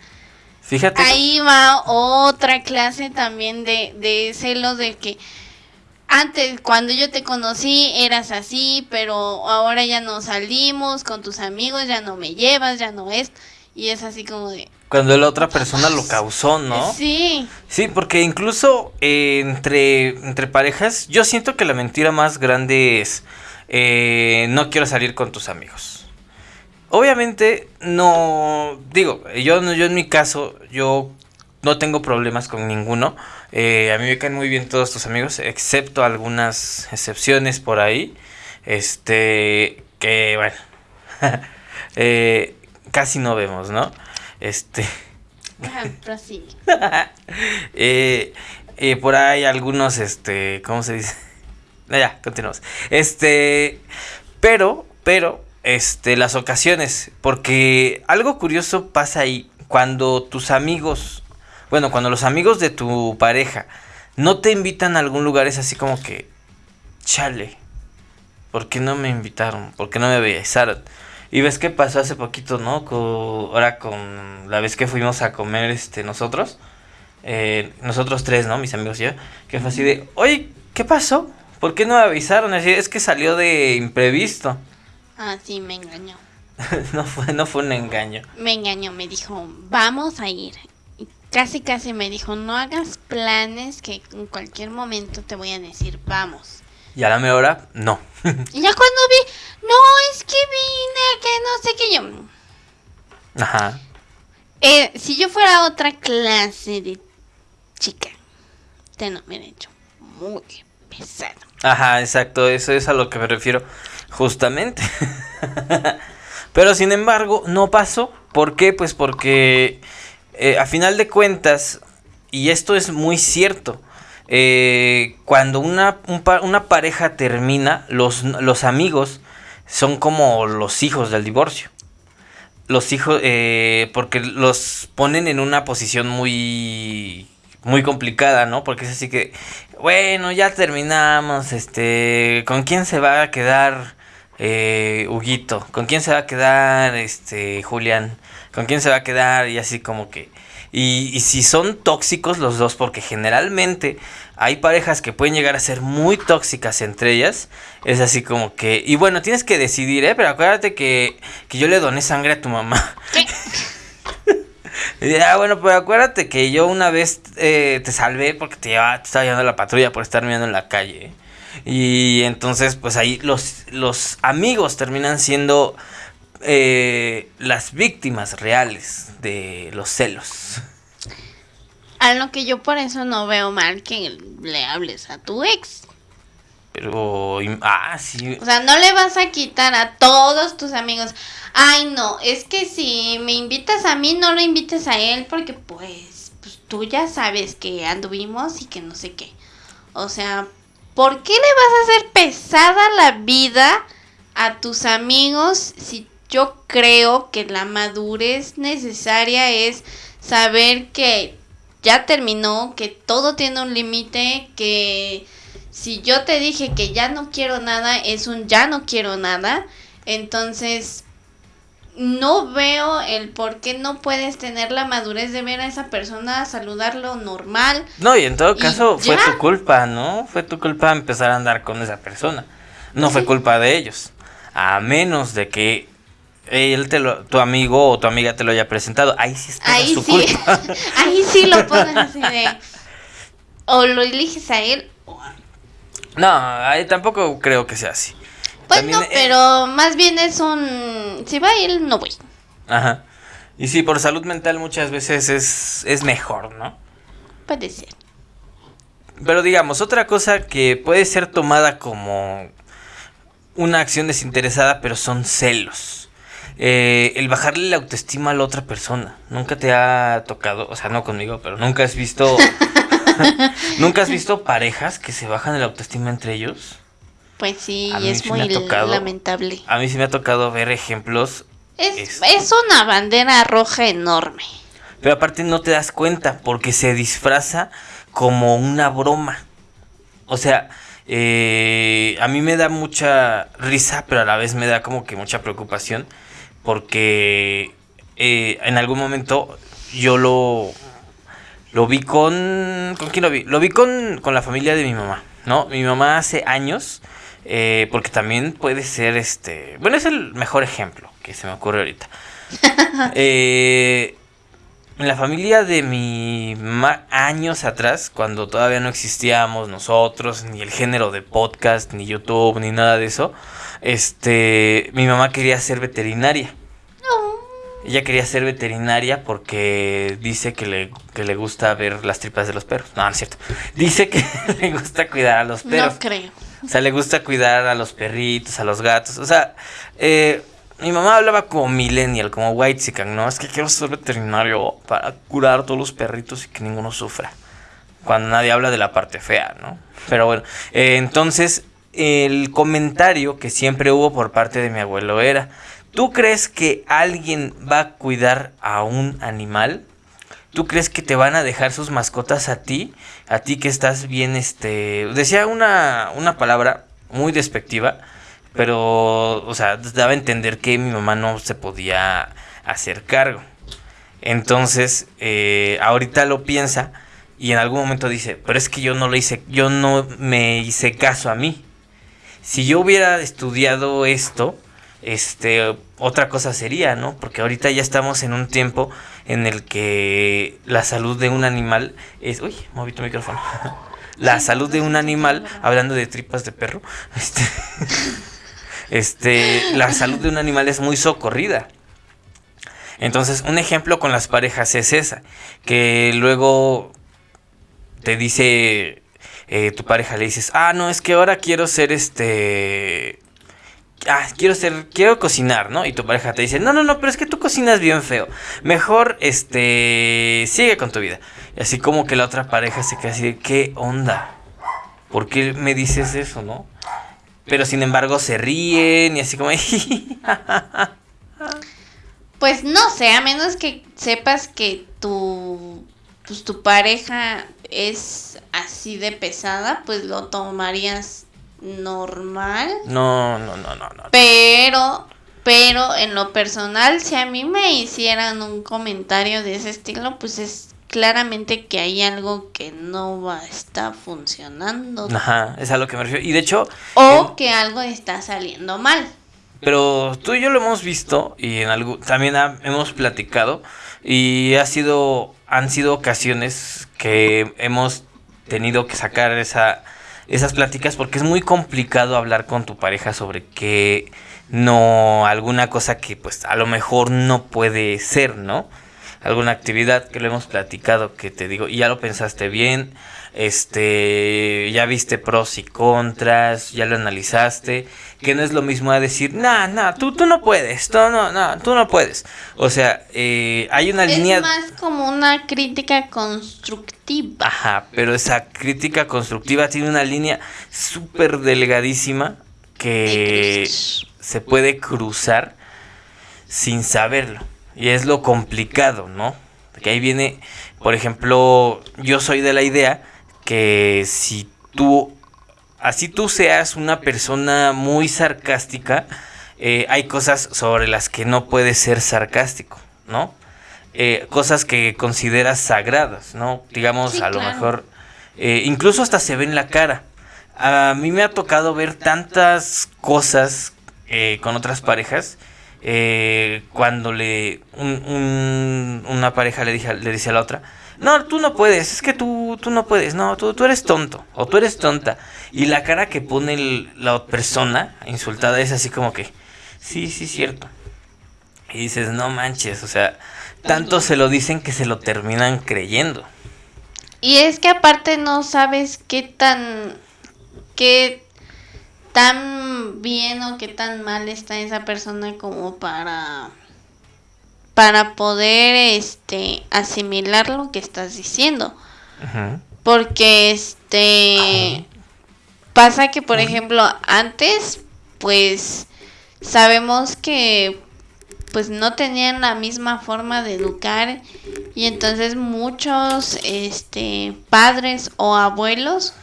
Fíjate. ahí va otra clase también de, de celos de que antes cuando yo te conocí eras así, pero ahora ya no salimos con tus amigos, ya no me llevas, ya no es, y es así como de... Cuando la otra persona lo causó, ¿no? Sí. Sí, porque incluso eh, entre, entre parejas, yo siento que la mentira más grande es, eh, no quiero salir con tus amigos. Obviamente, no, digo, yo, yo en mi caso, yo no tengo problemas con ninguno. Eh, a mí me caen muy bien todos tus amigos, excepto algunas excepciones por ahí. Este, que bueno, casi no vemos, ¿no? Este. eh, eh, por ahí algunos, este, ¿cómo se dice? Ya, continuamos. Este, pero, pero, este, las ocasiones, porque algo curioso pasa ahí cuando tus amigos, bueno, cuando los amigos de tu pareja no te invitan a algún lugar, es así como que, chale, ¿por qué no me invitaron? ¿Por qué no me avisaron? Y ves qué pasó hace poquito, ¿no? ahora con la vez que fuimos a comer este nosotros, eh, nosotros tres, ¿no? Mis amigos y yo, que fue así de, oye, ¿qué pasó? ¿Por qué no me avisaron? Así, es que salió de imprevisto. Ah, sí, me engañó. no, fue, no fue un engaño. Me engañó, me dijo, vamos a ir. Y casi, casi me dijo, no hagas planes que en cualquier momento te voy a decir, vamos. Y a la mejor hora, no. y ya cuando vi, no, es que vine, que no sé qué yo. Ajá. Eh, si yo fuera otra clase de chica, te no me hecho muy pesado. Ajá, exacto, eso es a lo que me refiero justamente. Pero sin embargo, no pasó. ¿Por qué? Pues porque eh, a final de cuentas, y esto es muy cierto, eh, cuando una, una, pareja termina, los, los, amigos son como los hijos del divorcio. Los hijos, eh, porque los ponen en una posición muy, muy complicada, ¿no? Porque es así que, bueno, ya terminamos, este, ¿con quién se va a quedar eh, Huguito? ¿Con quién se va a quedar, este, Julián? ¿Con quién se va a quedar? Y así como que y, si son tóxicos los dos, porque generalmente hay parejas que pueden llegar a ser muy tóxicas entre ellas, es así como que, y bueno, tienes que decidir, ¿eh? Pero acuérdate que, que yo le doné sangre a tu mamá. y, ah, bueno, pero acuérdate que yo una vez eh, te salvé porque te, te estaba llevando la patrulla por estar mirando en la calle. Y entonces, pues ahí los, los amigos terminan siendo eh, las víctimas reales de los celos. A lo que yo por eso no veo mal que le hables a tu ex. Pero, ah, sí. O sea, no le vas a quitar a todos tus amigos. Ay, no, es que si me invitas a mí, no lo invites a él porque pues, pues tú ya sabes que anduvimos y que no sé qué. O sea, ¿por qué le vas a hacer pesada la vida a tus amigos si yo creo que la madurez necesaria es saber que ya terminó, que todo tiene un límite, que si yo te dije que ya no quiero nada, es un ya no quiero nada. Entonces, no veo el por qué no puedes tener la madurez de ver a esa persona, saludarlo normal. No, y en todo caso fue ya. tu culpa, ¿no? Fue tu culpa empezar a andar con esa persona. No fue culpa de ellos. A menos de que él te lo, tu amigo o tu amiga te lo haya presentado. Ahí sí es Ahí su sí, culpa. ahí sí lo pones así de... O lo eliges a él. No, ahí tampoco creo que sea así. Pues También, no, pero más bien es un... Si va él, no voy. Ajá. Y sí, por salud mental muchas veces es, es mejor, ¿no? Puede ser. Pero digamos, otra cosa que puede ser tomada como una acción desinteresada, pero son celos. Eh, el bajarle la autoestima a la otra persona. Nunca te ha tocado, o sea, no conmigo, pero nunca has visto. nunca has visto parejas que se bajan la autoestima entre ellos. Pues sí, es sí muy tocado. lamentable. A mí sí me ha tocado ver ejemplos, Es, Este. es una bandera roja enorme. pero aparte no te das cuenta porque se disfraza como una broma. O sea, eh, a mí me da mucha risa, pero a la vez me da como que mucha preocupación, porque eh, en algún momento yo lo, lo vi con... ¿Con quién lo vi? Lo vi con, con la familia de mi mamá, ¿no? Mi mamá hace años, eh, porque también puede ser este... Bueno, es el mejor ejemplo que se me ocurre ahorita. Eh, en la familia de mi mamá, años atrás, cuando todavía no existíamos nosotros, ni el género de podcast, ni YouTube, ni nada de eso, este, mi mamá quería ser veterinaria. Ella quería ser veterinaria porque dice que le, que le gusta ver las tripas de los perros. No, no es cierto. Dice que le gusta cuidar a los perros. No creo. O sea, le gusta cuidar a los perritos, a los gatos. O sea, eh, mi mamá hablaba como millennial, como white ¿no? Es que quiero ser veterinario para curar a todos los perritos y que ninguno sufra. Cuando nadie habla de la parte fea, ¿no? Pero bueno, eh, entonces el comentario que siempre hubo por parte de mi abuelo era, ¿tú crees que alguien va a cuidar a un animal? ¿Tú crees que te van a dejar sus mascotas a ti? A ti que estás bien, este... Decía una, una palabra muy despectiva, pero, o sea, daba a entender que mi mamá no se podía hacer cargo. Entonces, eh, ahorita lo piensa y en algún momento dice, pero es que yo no lo hice, yo no me hice caso a mí. Si yo hubiera estudiado esto, este, otra cosa sería, ¿no? Porque ahorita ya estamos en un tiempo en el que la salud de un animal es, uy, moví tu micrófono. La salud de un animal, hablando de tripas de perro, este, este, la salud de un animal es muy socorrida. Entonces, un ejemplo con las parejas es esa, que luego te dice eh, tu pareja, le dices, ah, no, es que ahora quiero ser este... Ah, quiero ser, quiero cocinar, ¿no? Y tu pareja te dice, no, no, no, pero es que tú cocinas bien feo. Mejor, este, sigue con tu vida. Y así como que la otra pareja se queda así de, ¿qué onda? ¿Por qué me dices eso, no? Pero sin embargo se ríen y así como, Pues no sé, a menos que sepas que tu, pues, tu pareja es así de pesada, pues lo tomarías normal. no, no, no, no, no. Pero, pero en lo personal, si a mí me hicieran un comentario de ese estilo, pues es claramente que hay algo que no va, está funcionando. Ajá, es a lo que me refiero. Y de hecho, O en- que algo está saliendo mal. Pero tú y yo lo hemos visto y en algo también ha- hemos platicado y ha sido han sido ocasiones que hemos tenido que sacar esa esas pláticas porque es muy complicado hablar con tu pareja sobre que no alguna cosa que pues a lo mejor no puede ser, ¿no? Alguna actividad que lo hemos platicado que te digo y ya lo pensaste bien, este, ya viste pros y contras, ya lo analizaste, que no es lo mismo a decir, nah, nah, tú, tú no puedes, tú no, no, tú no puedes. O sea, eh, hay una línea... Es más como una crítica constructiva. Ajá, pero esa crítica constructiva tiene una línea súper delgadísima que se puede cruzar sin saberlo. Y es lo complicado, ¿no? Que ahí viene, por ejemplo, yo soy de la idea que si tú, así tú seas una persona muy sarcástica, eh, hay cosas sobre las que no puedes ser sarcástico, ¿no? Eh, cosas que consideras sagradas, ¿no? Digamos, Sí, a lo mejor, eh, incluso hasta se ve en la cara. A mí me ha tocado ver tantas cosas con otras parejas. eh, cuando le un- un- una pareja le, dije, le dice a la otra, no, tú no puedes, es que tú, tú no puedes, no, tú, tú eres tonto o tú eres tonta. Y la cara que pone el- la persona insultada es así como que, sí, sí, cierto. Y dices, no manches, o sea, tanto se lo dicen que se lo terminan creyendo. Y es que aparte no sabes qué tan qué tan bien o qué tan mal está esa persona como para para poder este asimilar lo que estás diciendo. Ujú. Porque este pasa que por ejemplo antes pues sabemos que pues no tenían la misma forma de educar y entonces muchos este padres o abuelos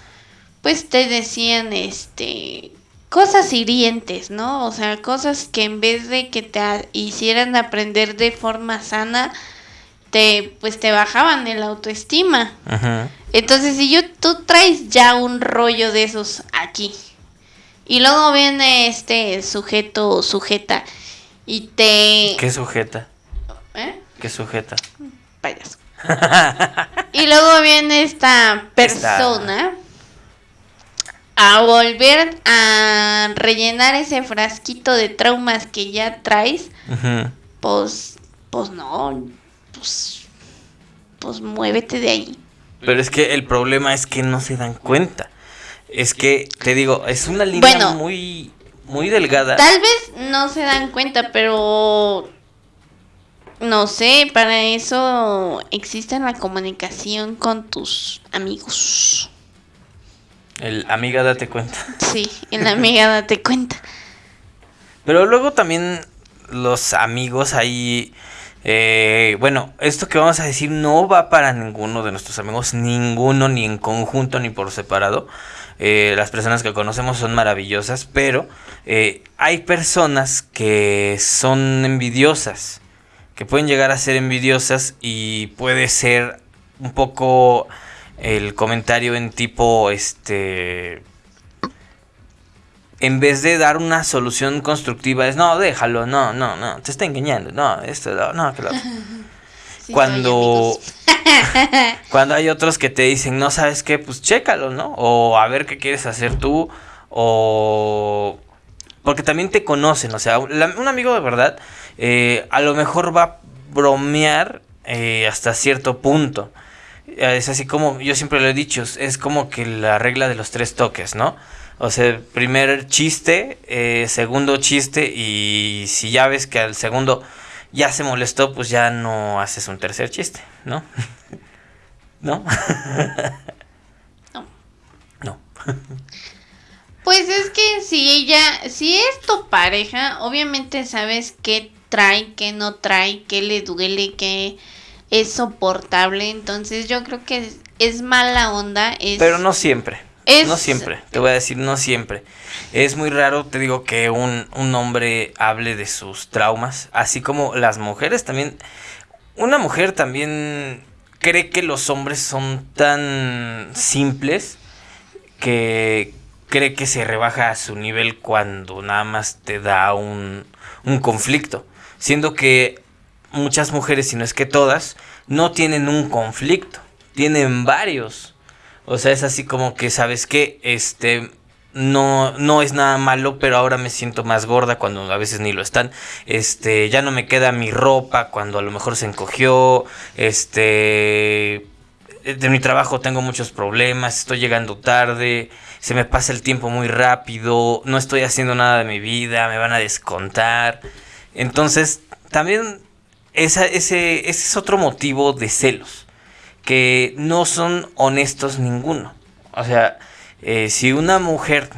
pues te decían este cosas hirientes, ¿no? O sea, cosas que en vez de que te hicieran aprender de forma sana te pues te bajaban el autoestima. Entonces, si yo, tú traes ya un rollo de esos aquí, y luego viene este sujeto o sujeta, y te... ¿Qué sujeta? ¿Eh? ¿Qué sujeta? Payaso. y luego viene esta persona a volver a rellenar ese frasquito de traumas que ya traes, pues, pues no, pues, pues muévete de ahí. Pero es que el problema es que no se dan cuenta. Es que, te digo, es una línea Bueno. muy, muy delgada. Tal vez no se dan cuenta, pero no sé, para eso existe la comunicación con tus amigos. El amiga, date cuenta. Sí, en la amiga date cuenta. Pero luego también los amigos ahí. eh, bueno, esto que vamos a decir no va para ninguno de nuestros amigos, ninguno, ni en conjunto, ni por separado. Eh, las personas que conocemos son maravillosas, pero eh, hay personas que son envidiosas, que pueden llegar a ser envidiosas y puede ser un poco el comentario en tipo, este, en vez de dar una solución constructiva, es no, déjalo, no, no, no, te está engañando, no, esto, no, no, que lo otro". Sí, cuando, cuando hay otros que te dicen, no sabes qué, pues chécalo, ¿no? O a ver qué quieres hacer tú, o... Porque también te conocen, o sea, la- un amigo de verdad eh, a lo mejor va a bromear eh, hasta cierto punto. Es así como, yo siempre lo he dicho, es- es como que la regla de los tres toques, ¿no? O sea, primer chiste, eh, segundo chiste y si ya ves que al segundo ya se molestó, pues ya no haces un tercer chiste, ¿no? ¿No? No. No. Pues es que si ella, si es tu pareja, obviamente sabes qué trae, qué no trae, qué le duele, qué es soportable. Entonces yo creo que es, es mala onda. Es, Pero no siempre. Es- No siempre. Te voy a decir, no siempre. Es muy raro, te digo, que un, un hombre hable de sus traumas. Así como las mujeres también. Una mujer también cree que los hombres son tan simples que cree que se rebaja a su nivel cuando nada más te da un, un conflicto. Siendo que muchas mujeres, si no es que todas, no tienen un conflicto, tienen varios. O sea, es así como que, ¿sabes qué? Este, no, no es nada malo, pero ahora me siento más gorda cuando a veces ni lo están. Este, ya no me queda mi ropa cuando a lo mejor se encogió. Este, de mi trabajo tengo muchos problemas, estoy llegando tarde, se me pasa el tiempo muy rápido, no estoy haciendo nada de mi vida, me van a descontar. Entonces, también esa, ese, ese es otro motivo de celos, que no son honestos ninguno. O sea, eh, si una mujer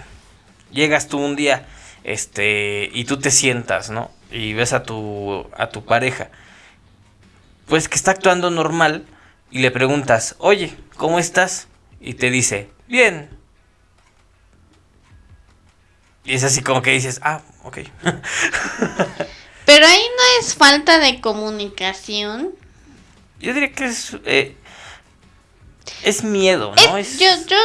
llegas tú un día este y tú te sientas, ¿no? Y ves a tu a tu pareja pues que está actuando normal y le preguntas, "Oye, ¿cómo estás?" y te dice, "Bien." Y es así como que dices, "Ah, ok. Pero ahí no es falta de comunicación. Yo diría que es. eh, es miedo, ¿no? Es- Es- yo, yo,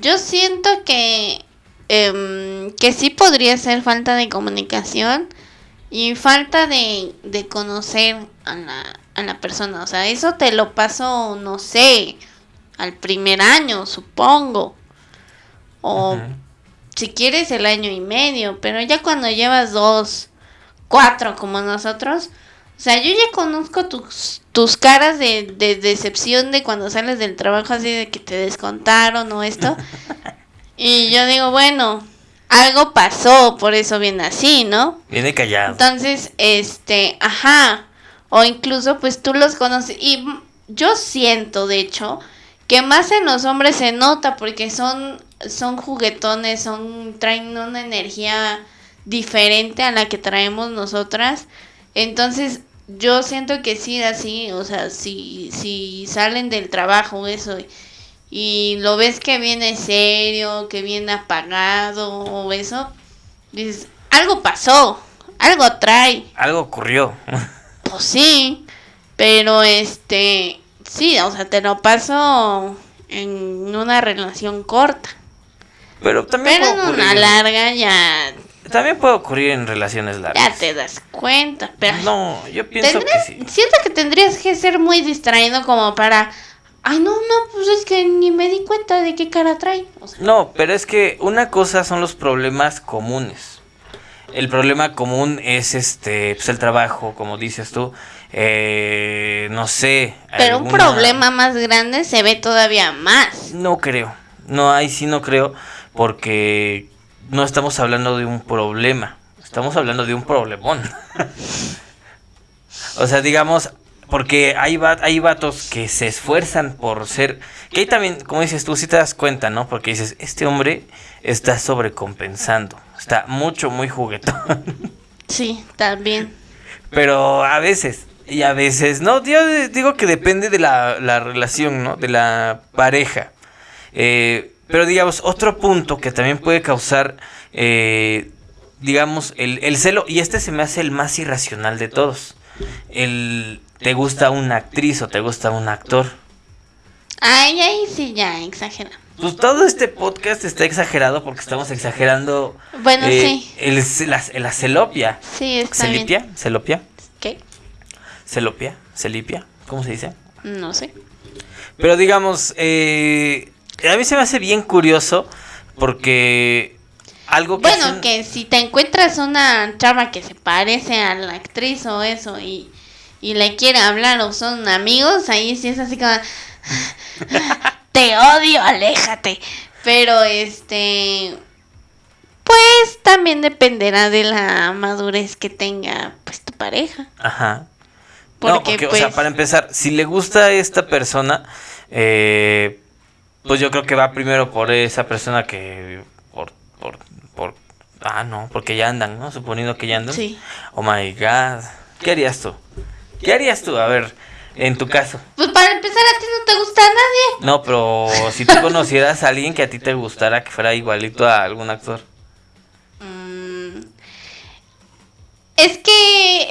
yo siento que, em, que sí podría ser falta de comunicación y falta de, de conocer a la, a la persona. O sea, eso te lo paso, no sé, al primer año, supongo. O si quieres el año y medio, pero ya cuando llevas dos, cuatro como nosotros, o sea, yo ya conozco tus, tus caras de, de decepción de cuando sales del trabajo así de que te descontaron o esto. y yo digo, bueno, algo pasó, por eso viene así, ¿no? Viene callado. Entonces, este, ajá, o incluso pues tú los conoces y yo siento, de hecho, que más en los hombres se nota porque son son juguetones, son traen una energía diferente a la que traemos nosotras. Entonces, yo siento que sí así, o sea, si si salen del trabajo eso y, lo ves que viene serio, que viene apagado o eso, dices, algo pasó, algo trae. Algo ocurrió. Pues sí, pero este, sí, o sea, te lo paso en una relación corta. Pero también Pero en una larga ya, También puede ocurrir en relaciones largas. ya te das cuenta. Pero No, yo pienso que sí. siento que tendrías que ser muy distraído como para, ay no, no, pues es que ni me di cuenta de qué cara trae. O sea, No, pero es que una cosa son los problemas comunes. El problema común es este, pues el trabajo, como dices tú. Eh, no sé. pero un problema más grande se ve todavía más. No creo. No, ahí sí no creo. Porque no estamos hablando de un problema. Estamos hablando de un problemón. o sea, digamos, porque hay, va- hay vatos que se esfuerzan por ser... Que ahí también, como dices tú, sí te das cuenta, ¿no? Porque dices, este hombre está sobrecompensando. Está mucho, muy juguetón. Sí, también. Pero a veces, y a veces, no, yo digo que depende de la, la relación, ¿no? De la pareja. Eh, pero digamos, otro punto que también puede causar, eh, digamos, el, el celo, y este se me hace el más irracional de todos. El, ¿te gusta una actriz o te gusta un actor? Ay, ahí sí ya exagera. Pues todo este podcast está exagerado porque estamos exagerando Bueno, eh, sí, el, la, la celopia. sí, está bien. ¿Celipia? ¿Celopia? ¿Qué? ¿Celopia? ¿Celipia? ¿Cómo se dice? No sé. Pero digamos, eh, a mí se me hace bien curioso porque algo que... Bueno, hacen- que si te encuentras una chava que se parece a la actriz o eso y, y le quiere hablar o son amigos, ahí sí es así como... te odio, aléjate. Pero este... Pues también dependerá de la madurez que tenga pues tu pareja. Ajá. Porque, no, porque, o sea, pues- para empezar, si le gusta a esta persona, eh, pues yo creo que va primero por esa persona que... Por, por, por... Ah, no, porque ya andan, ¿no? Suponiendo que ya andan. Sí. Oh my god. ¿Qué harías tú? ¿Qué harías tú? A ver, en tu caso. Pues para empezar a ti no te gusta a nadie. No, pero si tú conocieras a alguien que a ti te gustara que fuera igualito a algún actor. Mm, Es que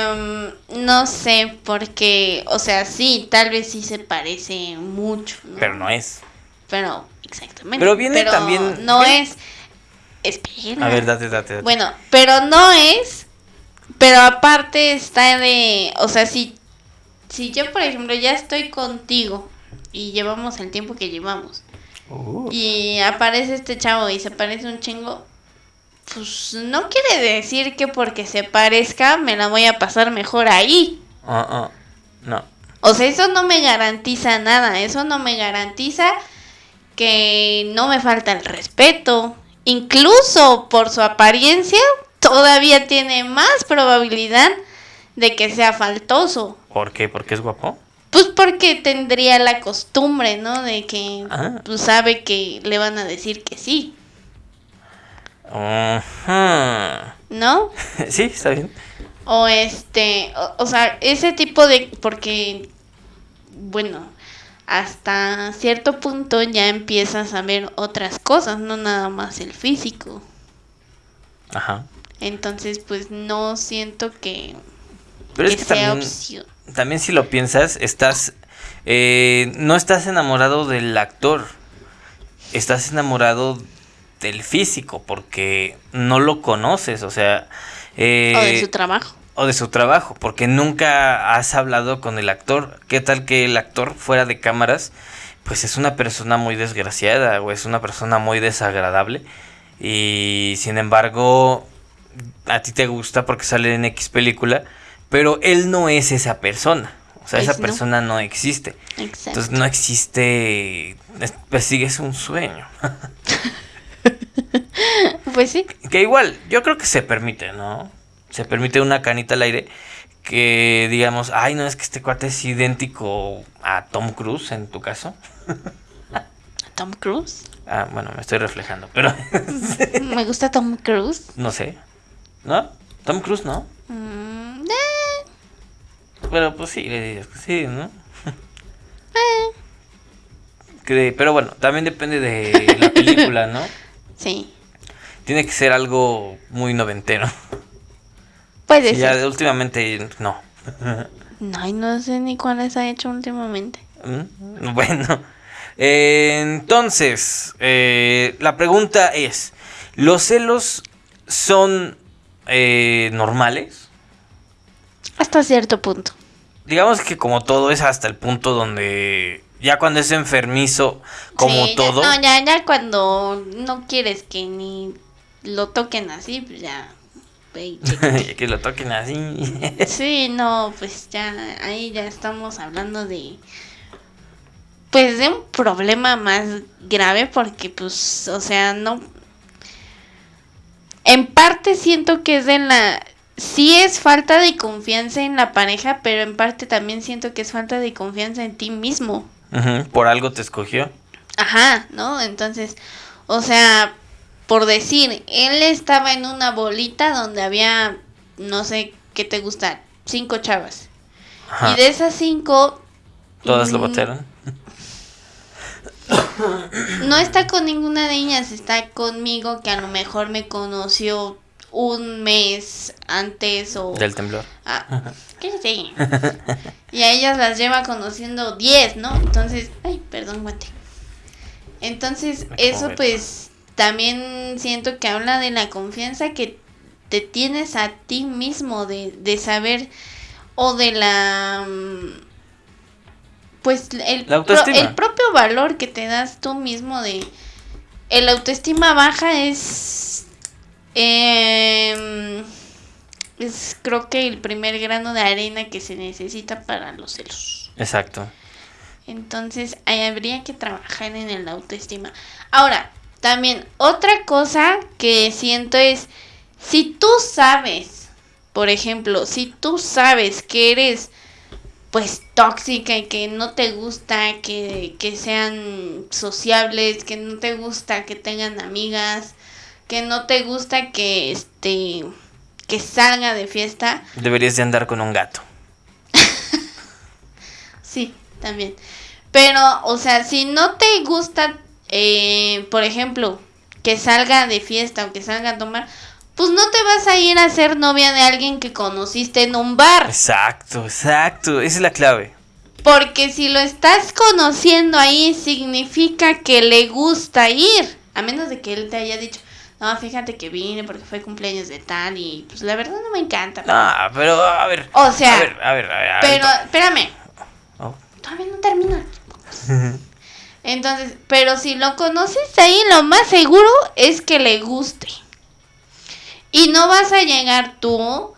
em, no sé, porque, o sea, sí, tal vez sí se parece mucho, ¿no? Pero no es. Pero, exactamente. Pero viene también- No viene- es. Espera. A ver, date, date, date. Bueno, pero no es. Pero aparte está de. O sea, si, si yo, por ejemplo, ya estoy contigo y llevamos el tiempo que llevamos Uh, y aparece este chavo y se parece un chingo, pues no quiere decir que porque se parezca me la voy a pasar mejor ahí. ah, ah, no. O sea, eso no me garantiza nada, eso no me garantiza que no me falta el respeto. Incluso por su apariencia, todavía tiene más probabilidad de que sea faltoso. ¿Por qué? ¿Porque es guapo? Pues porque tendría la costumbre, ¿no? De que Ah. pues, sabe que le van a decir que sí, Ajá. ¿no? Sí, está bien. O este, o, o sea, ese tipo de, porque, bueno, hasta cierto punto ya empiezas a ver otras cosas, no nada más el físico. Ajá. Entonces, pues no siento que, Pero que es que sea también, opción. también si lo piensas, estás, eh, no estás enamorado del actor, estás enamorado del físico, porque no lo conoces, o sea... eh, o de su trabajo. o de su trabajo, porque nunca has hablado con el actor. ¿Qué tal que el actor fuera de cámaras, pues es una persona muy desgraciada o es una persona muy desagradable y sin embargo a ti te gusta porque sale en X película, pero él no es esa persona. O sea, Pues esa no. persona no existe. Exacto. Entonces no existe, es- persigues un sueño. Pues sí. Que igual, yo creo que se permite, ¿no? Se permite una canita al aire que digamos, ay, no, es que este cuate es idéntico a Tom Cruise en tu caso. Tom Cruise. Ah, bueno, me estoy reflejando, pero Me gusta Tom Cruise. no sé. ¿No? Tom Cruise, ¿no? Mm, eh, Pero pues sí, le dirías que sí, ¿no? eh, Que- pero bueno, también depende de la película, ¿no? Sí. Tiene que ser algo muy noventero. Puede Sí, ya ser. de- últimamente no. No, y no sé ni cuáles ha hecho últimamente. Mm, Bueno, eh, entonces, eh, la pregunta es, ¿los celos son eh, normales? Hasta cierto punto. Digamos que como todo es hasta el punto donde ya cuando es enfermizo, como Sí, ya- todo, no, ya, ya cuando no quieres que ni lo toquen así, pues ya. que lo toquen así. sí, no, pues ya, ahí ya estamos hablando de. Pues de un problema más grave porque, pues, o sea, no. En parte siento que es de la. Sí es falta de confianza en la pareja, pero en parte también siento que es falta de confianza en ti mismo. Por algo te escogió. Ajá, ¿no? Entonces, o sea, por decir, él estaba en una bolita donde había, no sé, ¿qué te gusta? Cinco chavas. Ajá. Y de esas cinco... Todas lo mm, botaron. No está con ninguna de ellas, está conmigo que a lo mejor me conoció un mes antes o... Del temblor. Ah, ¿qué sé? Y a ellas las lleva conociendo 10, ¿no? Entonces, ay, perdón, guante. Entonces, Me eso pues también siento que habla de la confianza que te tienes a ti mismo, de, de saber o de la... mm, Pues el, La autoestima. pro- el propio valor que te das tú mismo de... El autoestima baja es... em, es creo que el primer grano de arena que se necesita para los celos. Exacto. Entonces, ahí habría que trabajar en el autoestima. Ahora, también otra cosa que siento es, si tú sabes, por ejemplo, si tú sabes que eres pues tóxica y que no te gusta que, que sean sociables, que no te gusta que tengan amigas, que no te gusta que este que salga de fiesta, Deberías de andar con un gato. Sí, también. Pero, o sea, si no te gusta, eh, por ejemplo, que salga de fiesta o que salga a tomar, pues no te vas a ir a ser novia de alguien que conociste en un bar. Exacto, exacto. Esa es la clave. Porque si lo estás conociendo ahí, significa que le gusta ir. A menos de que él te haya dicho, no, fíjate que vine porque fue cumpleaños de tal y pues la verdad no me encanta. No, pero a ver. O sea, a ver, a ver, a ver. a Pero, espérame, oh. todavía no termina. Entonces, pero si lo conoces ahí, lo más seguro es que le guste. Y no vas a llegar tú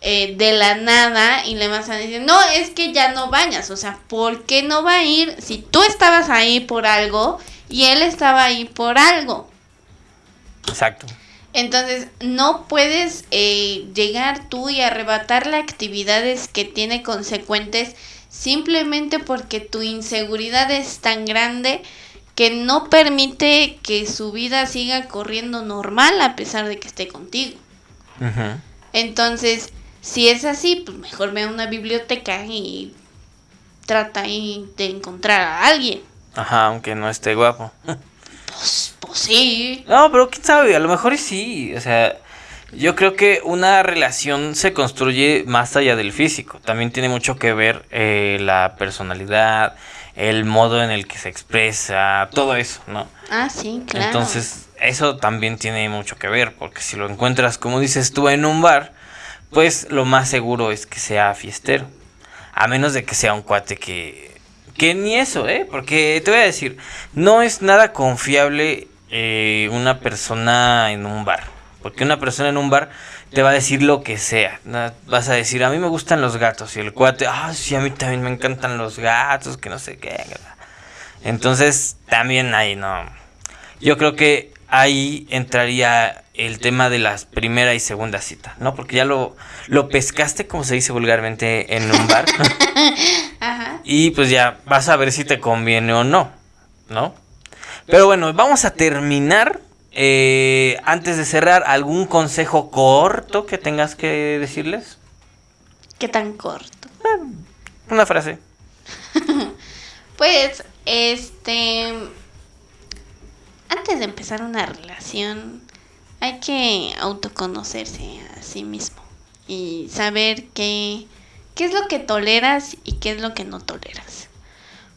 eh, de la nada y le vas a decir, no, es que ya no vayas. O sea, ¿por qué no va a ir si tú estabas ahí por algo y él estaba ahí por algo? Exacto. Entonces, no puedes eh, llegar tú y arrebatarle actividades que tiene consecuentes simplemente porque tu inseguridad es tan grande que no permite que su vida siga corriendo normal a pesar de que esté contigo. Entonces, si es así, pues mejor ve a una biblioteca y trata ahí de encontrar a alguien. Ajá, aunque no esté guapo. Pues sí. No, pero quién sabe, a lo mejor sí. O sea, Yo creo que una relación se construye más allá del físico. También tiene mucho que ver eh, la personalidad, el modo en el que se expresa, todo eso, ¿no? Ah, sí, claro. Entonces, eso también tiene mucho que ver, porque si lo encuentras, como dices tú, en un bar, pues lo más seguro es que sea fiestero. A menos de que sea un cuate que... Que ni eso, ¿eh? Porque te voy a decir, no es nada confiable eh, una persona en un bar. Porque una persona en un bar te va a decir lo que sea. Vas a decir, a mí me gustan los gatos. Y el cuate, ah, sí, a mí también me encantan los gatos, que no sé qué. Entonces, también ahí no. Yo creo que ahí entraría el tema de las primera y segunda cita, ¿no? Porque ya lo, lo pescaste, como se dice vulgarmente, en un bar. Ajá. Y pues ya vas a ver si te conviene o no, ¿no? Pero bueno, vamos a terminar. Eh, antes de cerrar, ¿algún consejo corto que tengas que decirles? ¿Qué tan corto? Una frase. Pues, este. Antes de empezar una relación, hay que autoconocerse a sí mismo y saber qué, qué es lo que toleras y qué es lo que no toleras.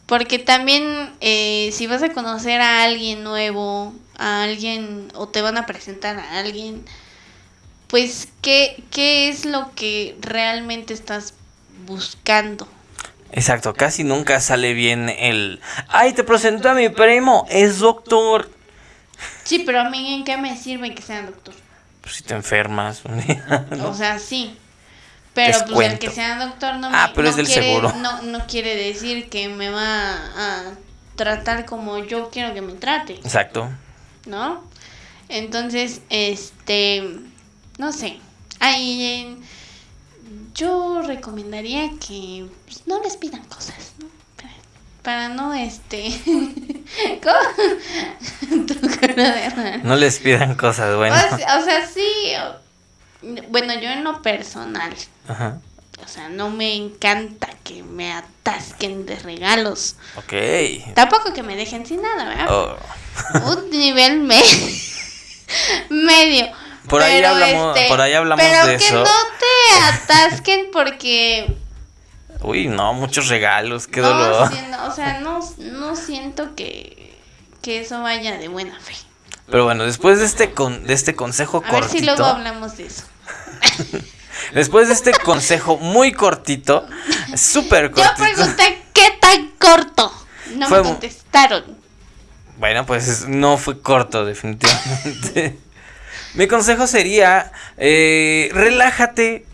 Porque también eh, si vas a conocer a alguien nuevo, a alguien o te van a presentar a alguien, pues qué, qué es lo que realmente estás buscando. Exacto, casi nunca sale bien el... ¡Ay, te presento a mi primo! Es doctor. Sí, pero a mí en qué me sirve que sea doctor. Pues si te enfermas un día, ¿no? O sea, sí. Pero pues el que sea doctor no, me, Ah, pero no es del quiere, seguro. No, no quiere decir que me va a tratar como yo quiero que me trate, Exacto. ¿no? Entonces, este, no sé. Ahí yo recomendaría que pues, no les pidan cosas, ¿no? Para, para no, este... ¿Cómo? Tu cara de raro. No les pidan cosas, bueno. O sea, sí. Bueno, yo en lo personal, Ajá. o sea, no me encanta que me atasquen de regalos. Ok. Tampoco que me dejen sin nada, ¿verdad? Oh. Un nivel me- medio. Por ahí hablamos- por ahí hablamos pero de que eso. no te atasquen porque Uy, no, muchos regalos, qué no, dolor. o sea, no, no siento que, que eso vaya de buena fe. Pero bueno, después de este con, de este consejo A ver cortito, si luego hablamos de eso. Después de este consejo muy cortito, súper Yo cortito. pregunté qué tan corto. No Fue me contestaron. Bueno, pues no fue corto, definitivamente. Mi consejo sería, eh, relájate,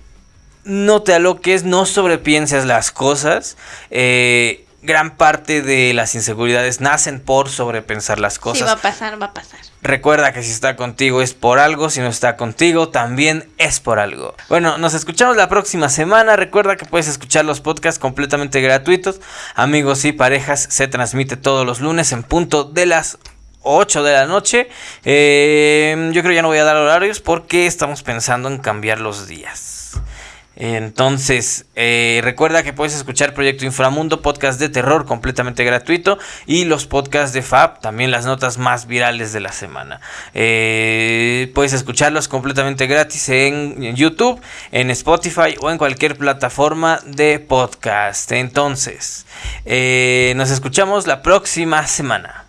no te aloques, no sobrepienses las cosas. Eh, gran parte de las inseguridades nacen por sobrepensar las Sí, cosas. va a pasar, va a pasar. Recuerda que si está contigo es por algo, si no está contigo también es por algo. Bueno, nos escuchamos la próxima semana. Recuerda que puedes escuchar los podcasts completamente gratuitos. Amigos y parejas se transmite todos los lunes en punto de las 8 de la noche. Eh, yo creo ya no voy a dar horarios porque estamos pensando en cambiar los días. Entonces, eh, recuerda que puedes escuchar Proyecto Inframundo, podcast de terror completamente gratuito, y los podcasts de Fab, también las notas más virales de la semana. Eh, puedes escucharlos completamente gratis en YouTube, en Spotify o en cualquier plataforma de podcast. Entonces, eh, nos escuchamos la próxima semana.